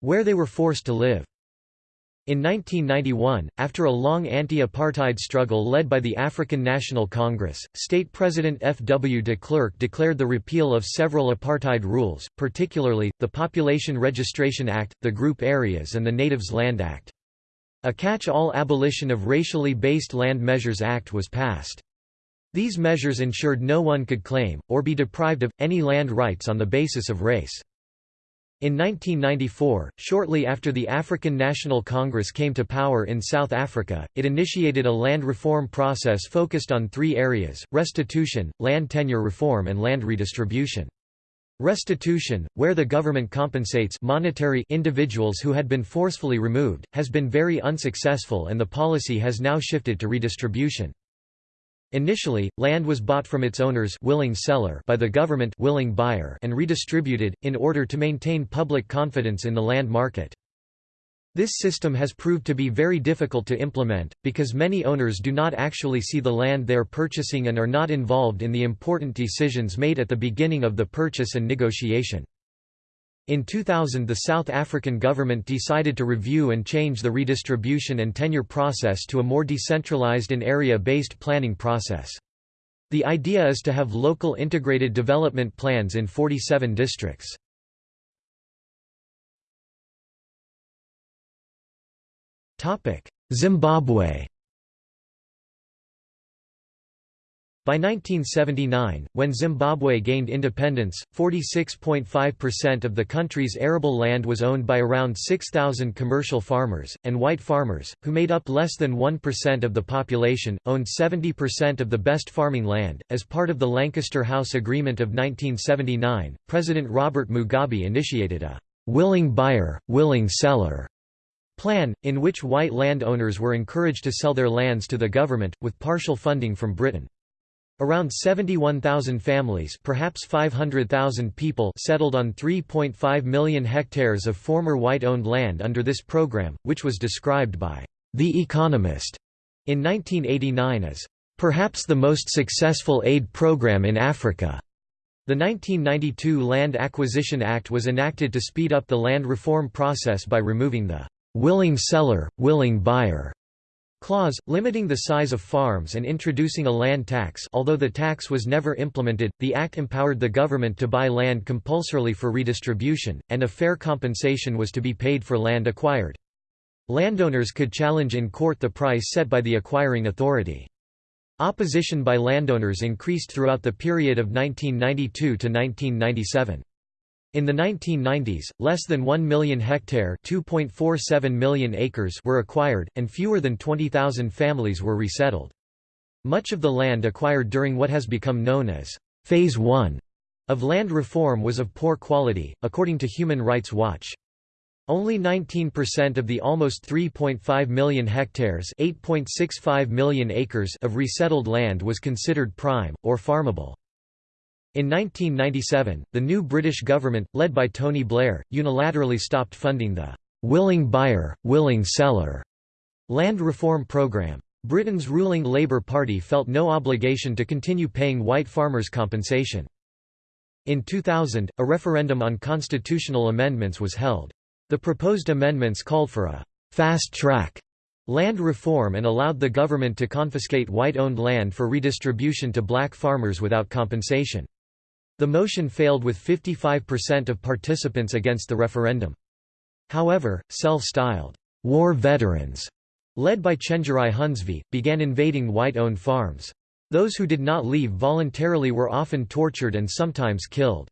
where they were forced to live. In 1991, after a long anti-apartheid struggle led by the African National Congress, state president F. W. de Klerk declared the repeal of several apartheid rules, particularly, the Population Registration Act, the Group Areas and the Natives Land Act. A catch-all abolition of racially based Land Measures Act was passed. These measures ensured no one could claim, or be deprived of, any land rights on the basis of race. In 1994, shortly after the African National Congress came to power in South Africa, it initiated a land reform process focused on three areas, restitution, land tenure reform and land redistribution. Restitution, where the government compensates monetary individuals who had been forcefully removed, has been very unsuccessful and the policy has now shifted to redistribution. Initially, land was bought from its owners willing seller by the government willing buyer and redistributed, in order to maintain public confidence in the land market. This system has proved to be very difficult to implement, because many owners do not actually see the land they are purchasing and are not involved in the important decisions made at the beginning of the purchase and negotiation. In 2000 the South African government decided to review and change the redistribution and tenure process to a more decentralized and area-based planning process. The idea is to have local integrated development plans in 47 districts. Zimbabwe By 1979, when Zimbabwe gained independence, 46.5% of the country's arable land was owned by around 6,000 commercial farmers, and white farmers, who made up less than 1% of the population, owned 70% of the best farming land. As part of the Lancaster House Agreement of 1979, President Robert Mugabe initiated a willing buyer, willing seller plan, in which white landowners were encouraged to sell their lands to the government, with partial funding from Britain. Around 71,000 families perhaps 500,000 people settled on 3.5 million hectares of former white-owned land under this program, which was described by The Economist in 1989 as, "...perhaps the most successful aid program in Africa." The 1992 Land Acquisition Act was enacted to speed up the land reform process by removing the "...willing seller, willing buyer." Clause, limiting the size of farms and introducing a land tax although the tax was never implemented, the act empowered the government to buy land compulsorily for redistribution, and a fair compensation was to be paid for land acquired. Landowners could challenge in court the price set by the acquiring authority. Opposition by landowners increased throughout the period of 1992 to 1997. In the 1990s, less than 1 million hectare million acres were acquired, and fewer than 20,000 families were resettled. Much of the land acquired during what has become known as Phase 1 of land reform was of poor quality, according to Human Rights Watch. Only 19% of the almost 3.5 million hectares million acres of resettled land was considered prime, or farmable. In 1997, the new British government, led by Tony Blair, unilaterally stopped funding the «willing buyer, willing seller» land reform programme. Britain's ruling Labour Party felt no obligation to continue paying white farmers compensation. In 2000, a referendum on constitutional amendments was held. The proposed amendments called for a «fast track» land reform and allowed the government to confiscate white-owned land for redistribution to black farmers without compensation. The motion failed with 55% of participants against the referendum. However, self-styled war veterans, led by Chenjerai Hunzvi, began invading white-owned farms. Those who did not leave voluntarily were often tortured and sometimes killed.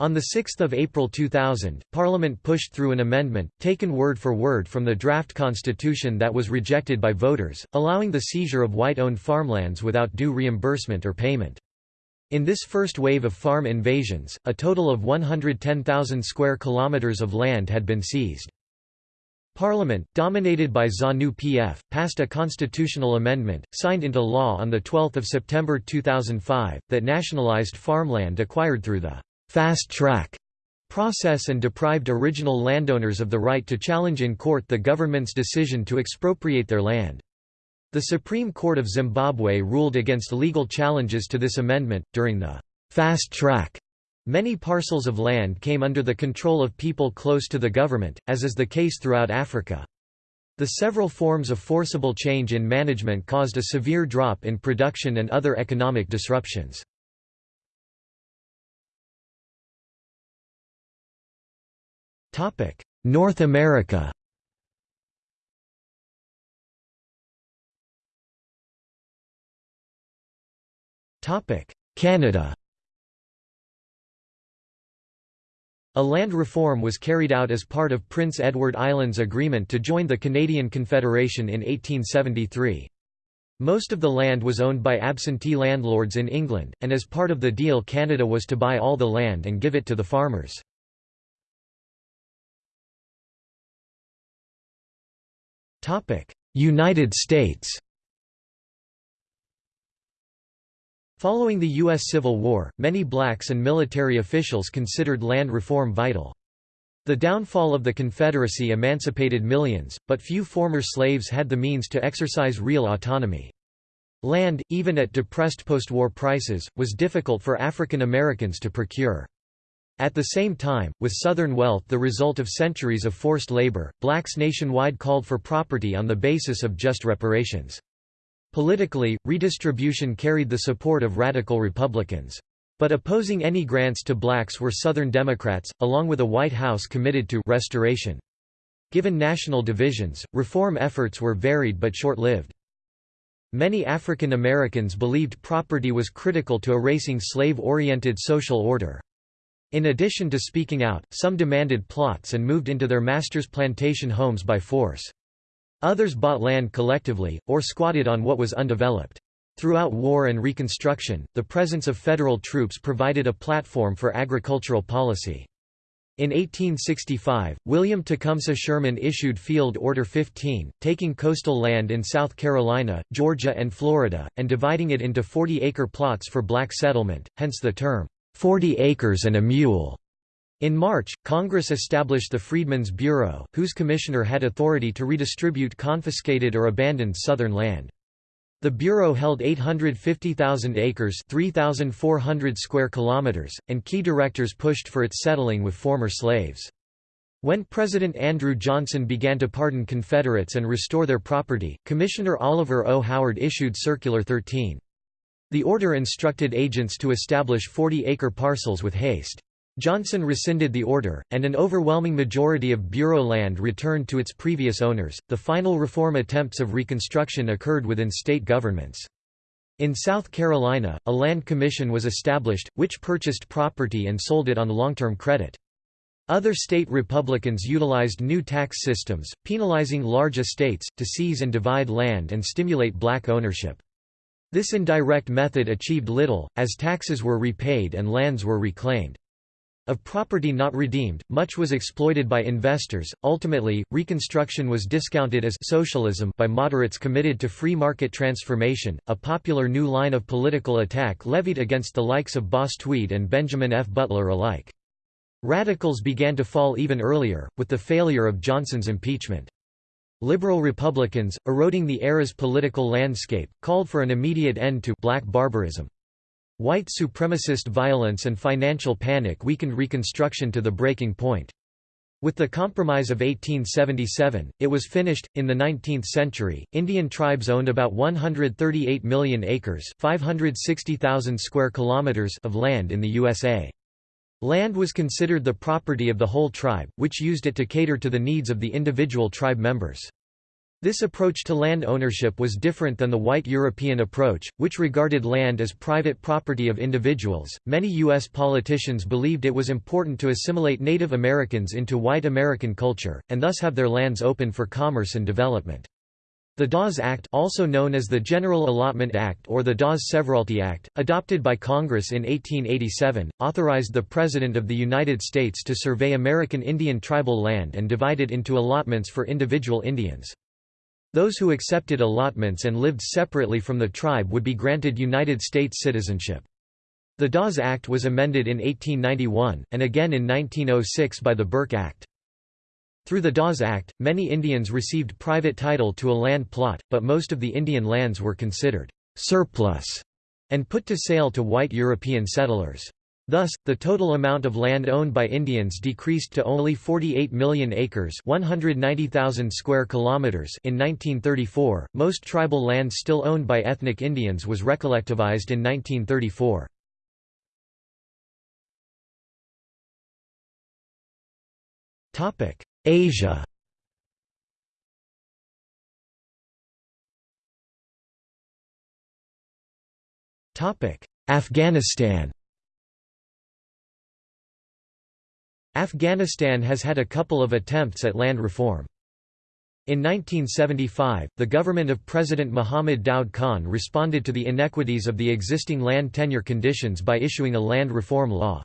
On 6 April 2000, Parliament pushed through an amendment, taken word for word from the draft constitution that was rejected by voters, allowing the seizure of white-owned farmlands without due reimbursement or payment. In this first wave of farm invasions, a total of 110,000 square kilometers of land had been seized. Parliament, dominated by ZANU-PF, passed a constitutional amendment, signed into law on 12 September 2005, that nationalized farmland acquired through the «fast track» process and deprived original landowners of the right to challenge in court the government's decision to expropriate their land. The Supreme Court of Zimbabwe ruled against legal challenges to this amendment. During the fast track, many parcels of land came under the control of people close to the government, as is the case throughout Africa. The several forms of forcible change in management caused a severe drop in production and other economic disruptions. North America Canada A land reform was carried out as part of Prince Edward Island's agreement to join the Canadian Confederation in 1873. Most of the land was owned by absentee landlords in England, and as part of the deal Canada was to buy all the land and give it to the farmers. United States Following the U.S. Civil War, many blacks and military officials considered land reform vital. The downfall of the Confederacy emancipated millions, but few former slaves had the means to exercise real autonomy. Land, even at depressed post-war prices, was difficult for African Americans to procure. At the same time, with Southern wealth the result of centuries of forced labor, blacks nationwide called for property on the basis of just reparations. Politically, redistribution carried the support of radical Republicans. But opposing any grants to blacks were Southern Democrats, along with a White House committed to restoration. Given national divisions, reform efforts were varied but short-lived. Many African Americans believed property was critical to erasing slave-oriented social order. In addition to speaking out, some demanded plots and moved into their masters' plantation homes by force. Others bought land collectively, or squatted on what was undeveloped. Throughout war and Reconstruction, the presence of federal troops provided a platform for agricultural policy. In 1865, William Tecumseh Sherman issued Field Order 15, taking coastal land in South Carolina, Georgia and Florida, and dividing it into 40-acre plots for black settlement, hence the term, 40 acres and a mule. In March, Congress established the Freedmen's Bureau, whose commissioner had authority to redistribute confiscated or abandoned Southern land. The Bureau held 850,000 acres 3,400 square kilometers, and key directors pushed for its settling with former slaves. When President Andrew Johnson began to pardon Confederates and restore their property, Commissioner Oliver O. Howard issued Circular 13. The order instructed agents to establish 40-acre parcels with haste. Johnson rescinded the order, and an overwhelming majority of Bureau land returned to its previous owners. The final reform attempts of Reconstruction occurred within state governments. In South Carolina, a land commission was established, which purchased property and sold it on long-term credit. Other state Republicans utilized new tax systems, penalizing large estates, to seize and divide land and stimulate black ownership. This indirect method achieved little, as taxes were repaid and lands were reclaimed. Of property not redeemed, much was exploited by investors. Ultimately, Reconstruction was discounted as socialism by moderates committed to free market transformation, a popular new line of political attack levied against the likes of Boss Tweed and Benjamin F. Butler alike. Radicals began to fall even earlier, with the failure of Johnson's impeachment. Liberal Republicans, eroding the era's political landscape, called for an immediate end to black barbarism. White supremacist violence and financial panic weakened Reconstruction to the breaking point. With the Compromise of 1877, it was finished. In the 19th century, Indian tribes owned about 138 million acres (560,000 square kilometers) of land in the USA. Land was considered the property of the whole tribe, which used it to cater to the needs of the individual tribe members. This approach to land ownership was different than the white European approach, which regarded land as private property of individuals. Many U.S. politicians believed it was important to assimilate Native Americans into white American culture, and thus have their lands open for commerce and development. The Dawes Act also known as the General Allotment Act or the Dawes-Severalty Act, adopted by Congress in 1887, authorized the President of the United States to survey American Indian tribal land and divide it into allotments for individual Indians. Those who accepted allotments and lived separately from the tribe would be granted United States citizenship. The Dawes Act was amended in 1891, and again in 1906 by the Burke Act. Through the Dawes Act, many Indians received private title to a land plot, but most of the Indian lands were considered surplus and put to sale to white European settlers. Thus, the total amount of land owned by Indians decreased to only 48 million acres, 190,000 square kilometers in 1934. Most tribal land still owned by ethnic Indians was recollectivized in 1934. Topic: Asia. Topic: Afghanistan. Afghanistan has had a couple of attempts at land reform. In 1975, the government of President Mohammad Daoud Khan responded to the inequities of the existing land tenure conditions by issuing a land reform law.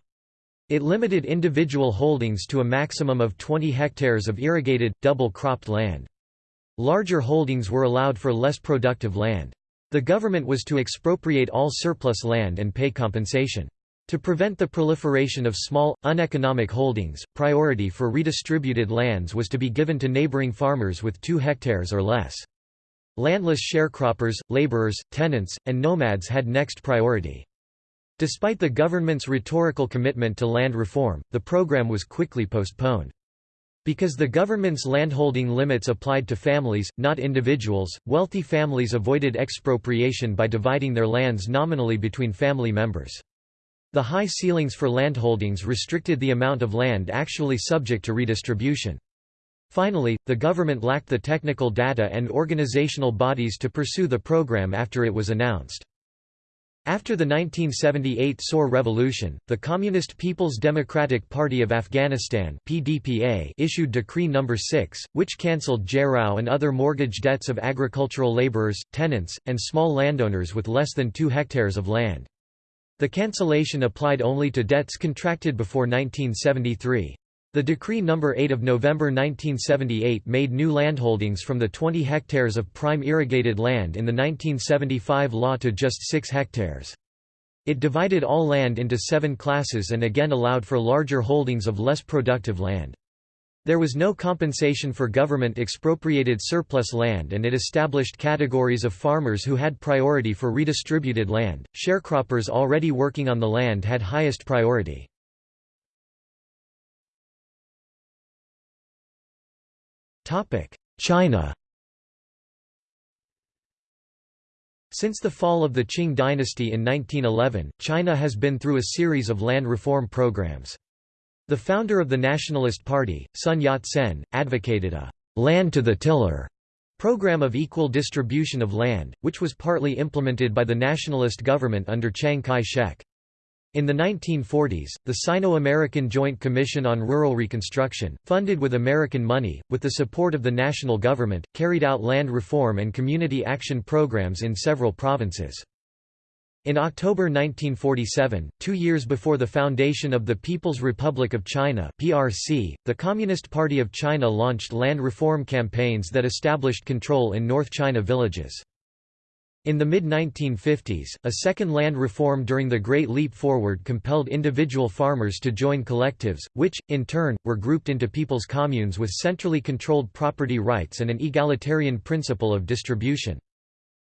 It limited individual holdings to a maximum of 20 hectares of irrigated, double-cropped land. Larger holdings were allowed for less productive land. The government was to expropriate all surplus land and pay compensation. To prevent the proliferation of small, uneconomic holdings, priority for redistributed lands was to be given to neighboring farmers with 2 hectares or less. Landless sharecroppers, laborers, tenants, and nomads had next priority. Despite the government's rhetorical commitment to land reform, the program was quickly postponed. Because the government's landholding limits applied to families, not individuals, wealthy families avoided expropriation by dividing their lands nominally between family members. The high ceilings for landholdings restricted the amount of land actually subject to redistribution. Finally, the government lacked the technical data and organizational bodies to pursue the program after it was announced. After the 1978 Saur revolution, the Communist People's Democratic Party of Afghanistan (PDPA) issued Decree No. 6, which cancelled gerau and other mortgage debts of agricultural laborers, tenants, and small landowners with less than 2 hectares of land. The cancellation applied only to debts contracted before 1973. The Decree No. 8 of November 1978 made new landholdings from the 20 hectares of prime irrigated land in the 1975 law to just 6 hectares. It divided all land into seven classes and again allowed for larger holdings of less productive land. There was no compensation for government expropriated surplus land and it established categories of farmers who had priority for redistributed land. Sharecroppers already working on the land had highest priority. Topic: China Since the fall of the Qing dynasty in 1911, China has been through a series of land reform programs. The founder of the Nationalist Party, Sun Yat-sen, advocated a «land to the tiller» program of equal distribution of land, which was partly implemented by the nationalist government under Chiang Kai-shek. In the 1940s, the Sino-American Joint Commission on Rural Reconstruction, funded with American money, with the support of the national government, carried out land reform and community action programs in several provinces. In October 1947, two years before the foundation of the People's Republic of China (PRC), the Communist Party of China launched land reform campaigns that established control in North China villages. In the mid-1950s, a second land reform during the Great Leap Forward compelled individual farmers to join collectives, which, in turn, were grouped into people's communes with centrally controlled property rights and an egalitarian principle of distribution.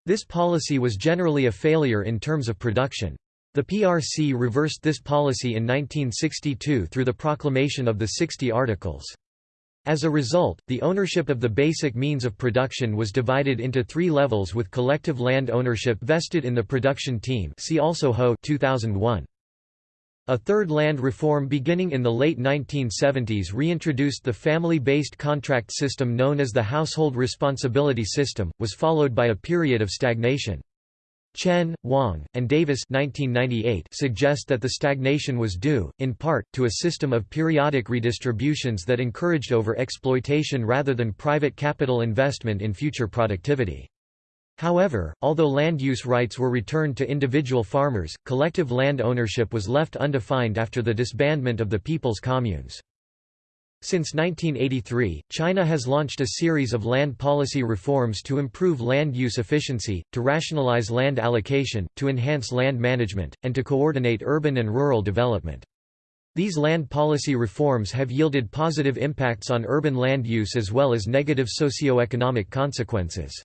This policy was generally a failure in terms of production. The PRC reversed this policy in 1962 through the proclamation of the 60 Articles. As a result, the ownership of the basic means of production was divided into three levels with collective land ownership vested in the production team see also Ho 2001. A third land reform beginning in the late 1970s reintroduced the family-based contract system known as the Household Responsibility System, was followed by a period of stagnation. Chen, Wang, and Davis 1998 suggest that the stagnation was due, in part, to a system of periodic redistributions that encouraged over-exploitation rather than private capital investment in future productivity. However, although land use rights were returned to individual farmers, collective land ownership was left undefined after the disbandment of the People's Communes. Since 1983, China has launched a series of land policy reforms to improve land use efficiency, to rationalize land allocation, to enhance land management, and to coordinate urban and rural development. These land policy reforms have yielded positive impacts on urban land use as well as negative socio-economic consequences.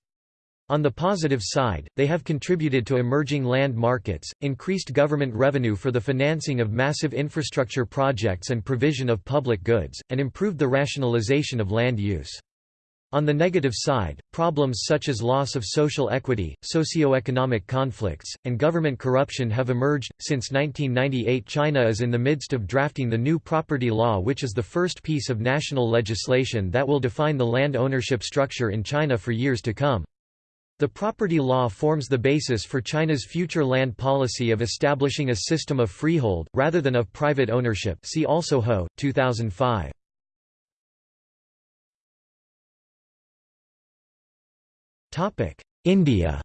On the positive side, they have contributed to emerging land markets, increased government revenue for the financing of massive infrastructure projects and provision of public goods, and improved the rationalization of land use. On the negative side, problems such as loss of social equity, socio-economic conflicts, and government corruption have emerged. Since 1998, China is in the midst of drafting the new property law, which is the first piece of national legislation that will define the land ownership structure in China for years to come. The property law forms the basis for China's future land policy of establishing a system of freehold, rather than of private ownership see also Ho, 2005. India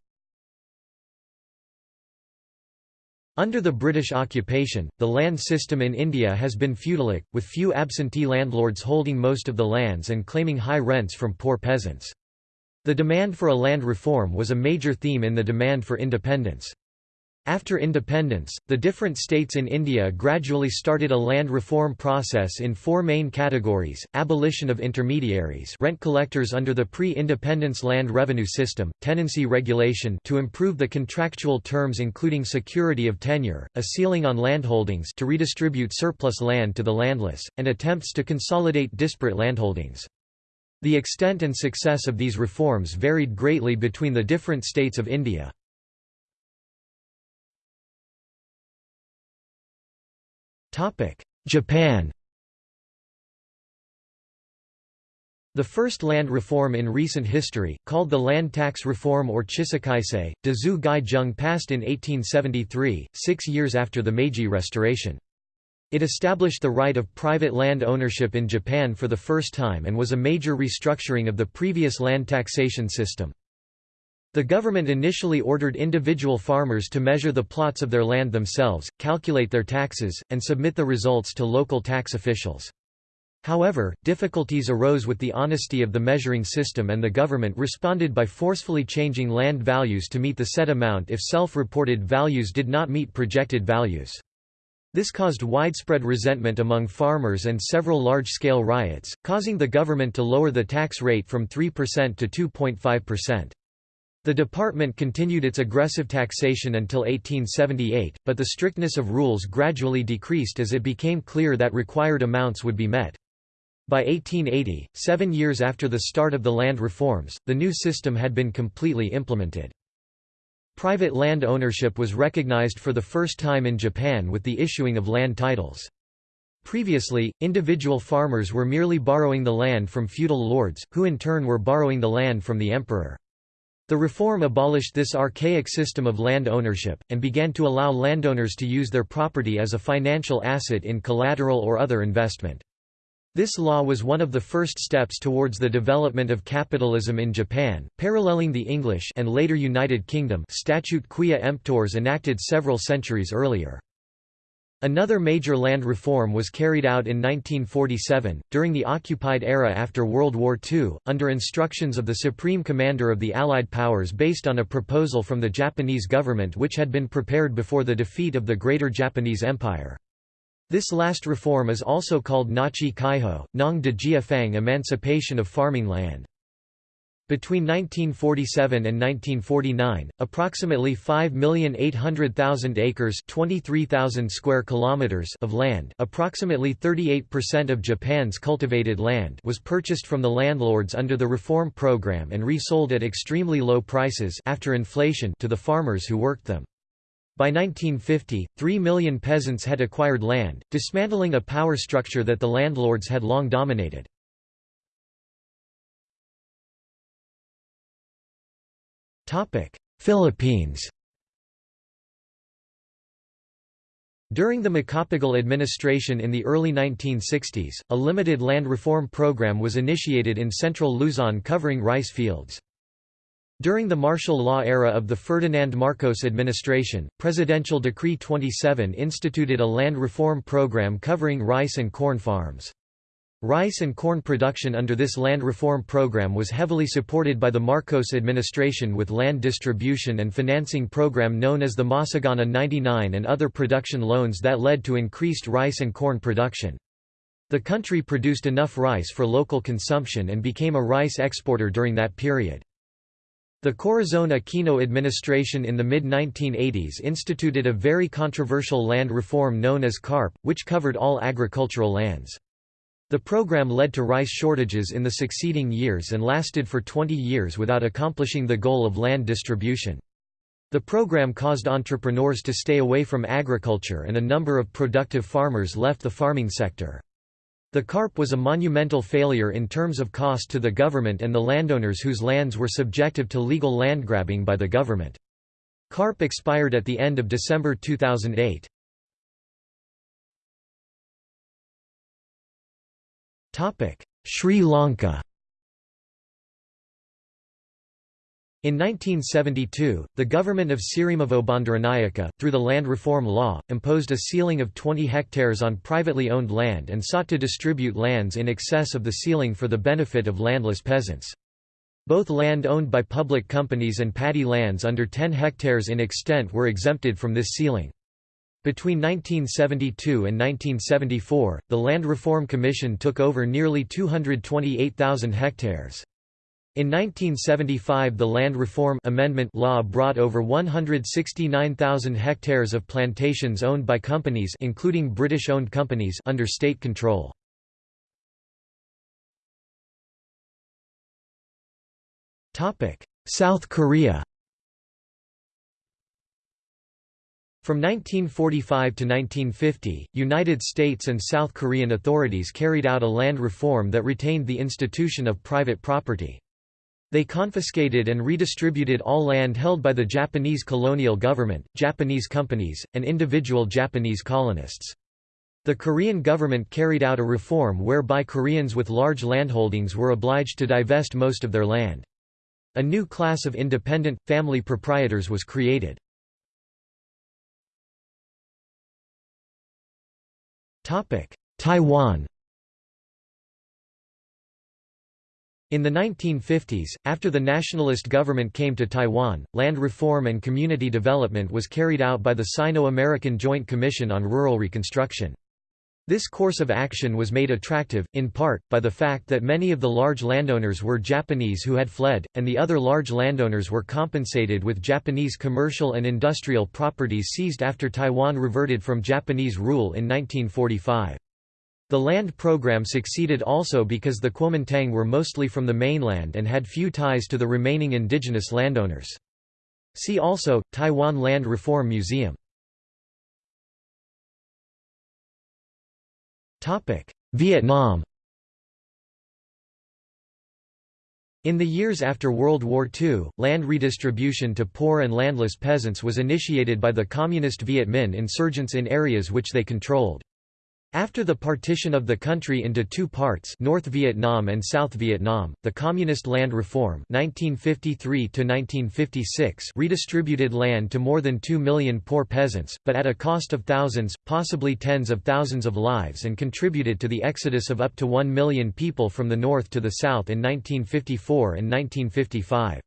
Under the British occupation, the land system in India has been feudalic, with few absentee landlords holding most of the lands and claiming high rents from poor peasants. The demand for a land reform was a major theme in the demand for independence. After independence, the different states in India gradually started a land reform process in four main categories, abolition of intermediaries rent collectors under the pre-independence land revenue system, tenancy regulation to improve the contractual terms including security of tenure, a ceiling on landholdings to redistribute surplus land to the landless, and attempts to consolidate disparate landholdings. The extent and success of these reforms varied greatly between the different states of India. Japan The first land reform in recent history, called the Land Tax Reform or Chisakaisei, Dazu Gai Jung passed in 1873, six years after the Meiji Restoration. It established the right of private land ownership in Japan for the first time and was a major restructuring of the previous land taxation system. The government initially ordered individual farmers to measure the plots of their land themselves, calculate their taxes, and submit the results to local tax officials. However, difficulties arose with the honesty of the measuring system and the government responded by forcefully changing land values to meet the set amount if self-reported values did not meet projected values. This caused widespread resentment among farmers and several large-scale riots, causing the government to lower the tax rate from 3% to 2.5%. The department continued its aggressive taxation until 1878, but the strictness of rules gradually decreased as it became clear that required amounts would be met. By 1880, seven years after the start of the land reforms, the new system had been completely implemented. Private land ownership was recognized for the first time in Japan with the issuing of land titles. Previously, individual farmers were merely borrowing the land from feudal lords, who in turn were borrowing the land from the emperor. The reform abolished this archaic system of land ownership, and began to allow landowners to use their property as a financial asset in collateral or other investment. This law was one of the first steps towards the development of capitalism in Japan, paralleling the English and later United Kingdom Statute Quia Emptores enacted several centuries earlier. Another major land reform was carried out in 1947, during the occupied era after World War II, under instructions of the Supreme Commander of the Allied Powers based on a proposal from the Japanese government which had been prepared before the defeat of the Greater Japanese Empire. This last reform is also called Nachi Kaiho, Nong de Jia Fang emancipation of farming land. Between 1947 and 1949, approximately 5,800,000 acres (23,000 square kilometers) of land, approximately 38% of Japan's cultivated land, was purchased from the landlords under the reform program and resold at extremely low prices after inflation to the farmers who worked them. By 1950, 3 million peasants had acquired land, dismantling a power structure that the landlords had long dominated. Philippines During the Macapagal administration in the early 1960s, a limited land reform program was initiated in central Luzon covering rice fields. During the martial law era of the Ferdinand Marcos administration, Presidential Decree 27 instituted a land reform program covering rice and corn farms. Rice and corn production under this land reform program was heavily supported by the Marcos administration with land distribution and financing program known as the Masagana 99 and other production loans that led to increased rice and corn production. The country produced enough rice for local consumption and became a rice exporter during that period. The Corazon Aquino administration in the mid-1980s instituted a very controversial land reform known as CARP, which covered all agricultural lands. The program led to rice shortages in the succeeding years and lasted for 20 years without accomplishing the goal of land distribution. The program caused entrepreneurs to stay away from agriculture and a number of productive farmers left the farming sector. The CARP was a monumental failure in terms of cost to the government and the landowners whose lands were subjective to legal land grabbing by the government. CARP expired at the end of December 2008. Sri Lanka In 1972, the government of Sirimavo Bandaranaike, through the land reform law, imposed a ceiling of 20 hectares on privately owned land and sought to distribute lands in excess of the ceiling for the benefit of landless peasants. Both land owned by public companies and paddy lands under 10 hectares in extent were exempted from this ceiling. Between 1972 and 1974, the Land Reform Commission took over nearly 228,000 hectares. In 1975 the Land Reform Amendment law brought over 169,000 hectares of plantations owned by companies including British-owned companies under state control. South Korea From 1945 to 1950, United States and South Korean authorities carried out a land reform that retained the institution of private property. They confiscated and redistributed all land held by the Japanese colonial government, Japanese companies, and individual Japanese colonists. The Korean government carried out a reform whereby Koreans with large landholdings were obliged to divest most of their land. A new class of independent, family proprietors was created. Taiwan In the 1950s, after the nationalist government came to Taiwan, land reform and community development was carried out by the Sino-American Joint Commission on Rural Reconstruction. This course of action was made attractive, in part, by the fact that many of the large landowners were Japanese who had fled, and the other large landowners were compensated with Japanese commercial and industrial properties seized after Taiwan reverted from Japanese rule in 1945. The land program succeeded also because the Kuomintang were mostly from the mainland and had few ties to the remaining indigenous landowners. See also, Taiwan Land Reform Museum. Vietnam In the years after World War II, land redistribution to poor and landless peasants was initiated by the Communist Viet Minh insurgents in areas which they controlled. After the partition of the country into two parts North Vietnam and South Vietnam, the Communist Land Reform 1953 redistributed land to more than 2 million poor peasants, but at a cost of thousands, possibly tens of thousands of lives and contributed to the exodus of up to 1 million people from the north to the south in 1954 and 1955.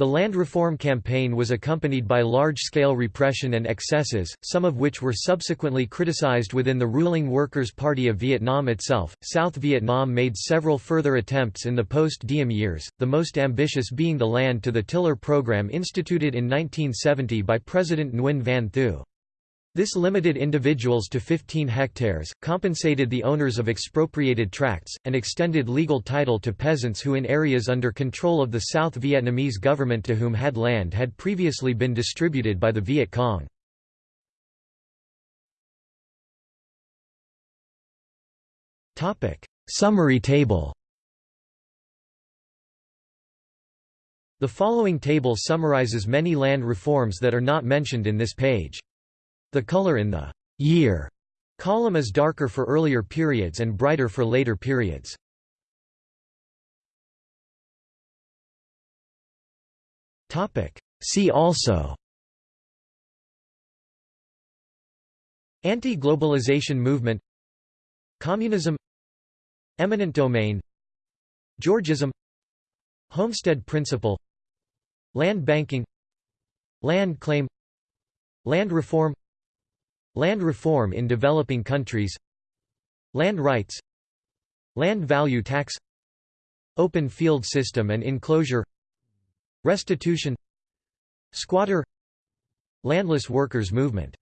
The land reform campaign was accompanied by large-scale repression and excesses, some of which were subsequently criticized within the ruling Workers' Party of Vietnam itself. South Vietnam made several further attempts in the post-Diem years, the most ambitious being the Land to the Tiller program instituted in 1970 by President Nguyen Van Thieu. This limited individuals to 15 hectares, compensated the owners of expropriated tracts, and extended legal title to peasants who in areas under control of the South Vietnamese government to whom had land had previously been distributed by the Viet Cong. Summary table The following table summarizes many land reforms that are not mentioned in this page. The color in the year column is darker for earlier periods and brighter for later periods. See also Anti-globalization movement Communism Eminent domain Georgism Homestead principle Land banking Land claim Land reform Land reform in developing countries. Land rights. Land value tax. Open field system and enclosure. Restitution. Squatter. Landless workers movement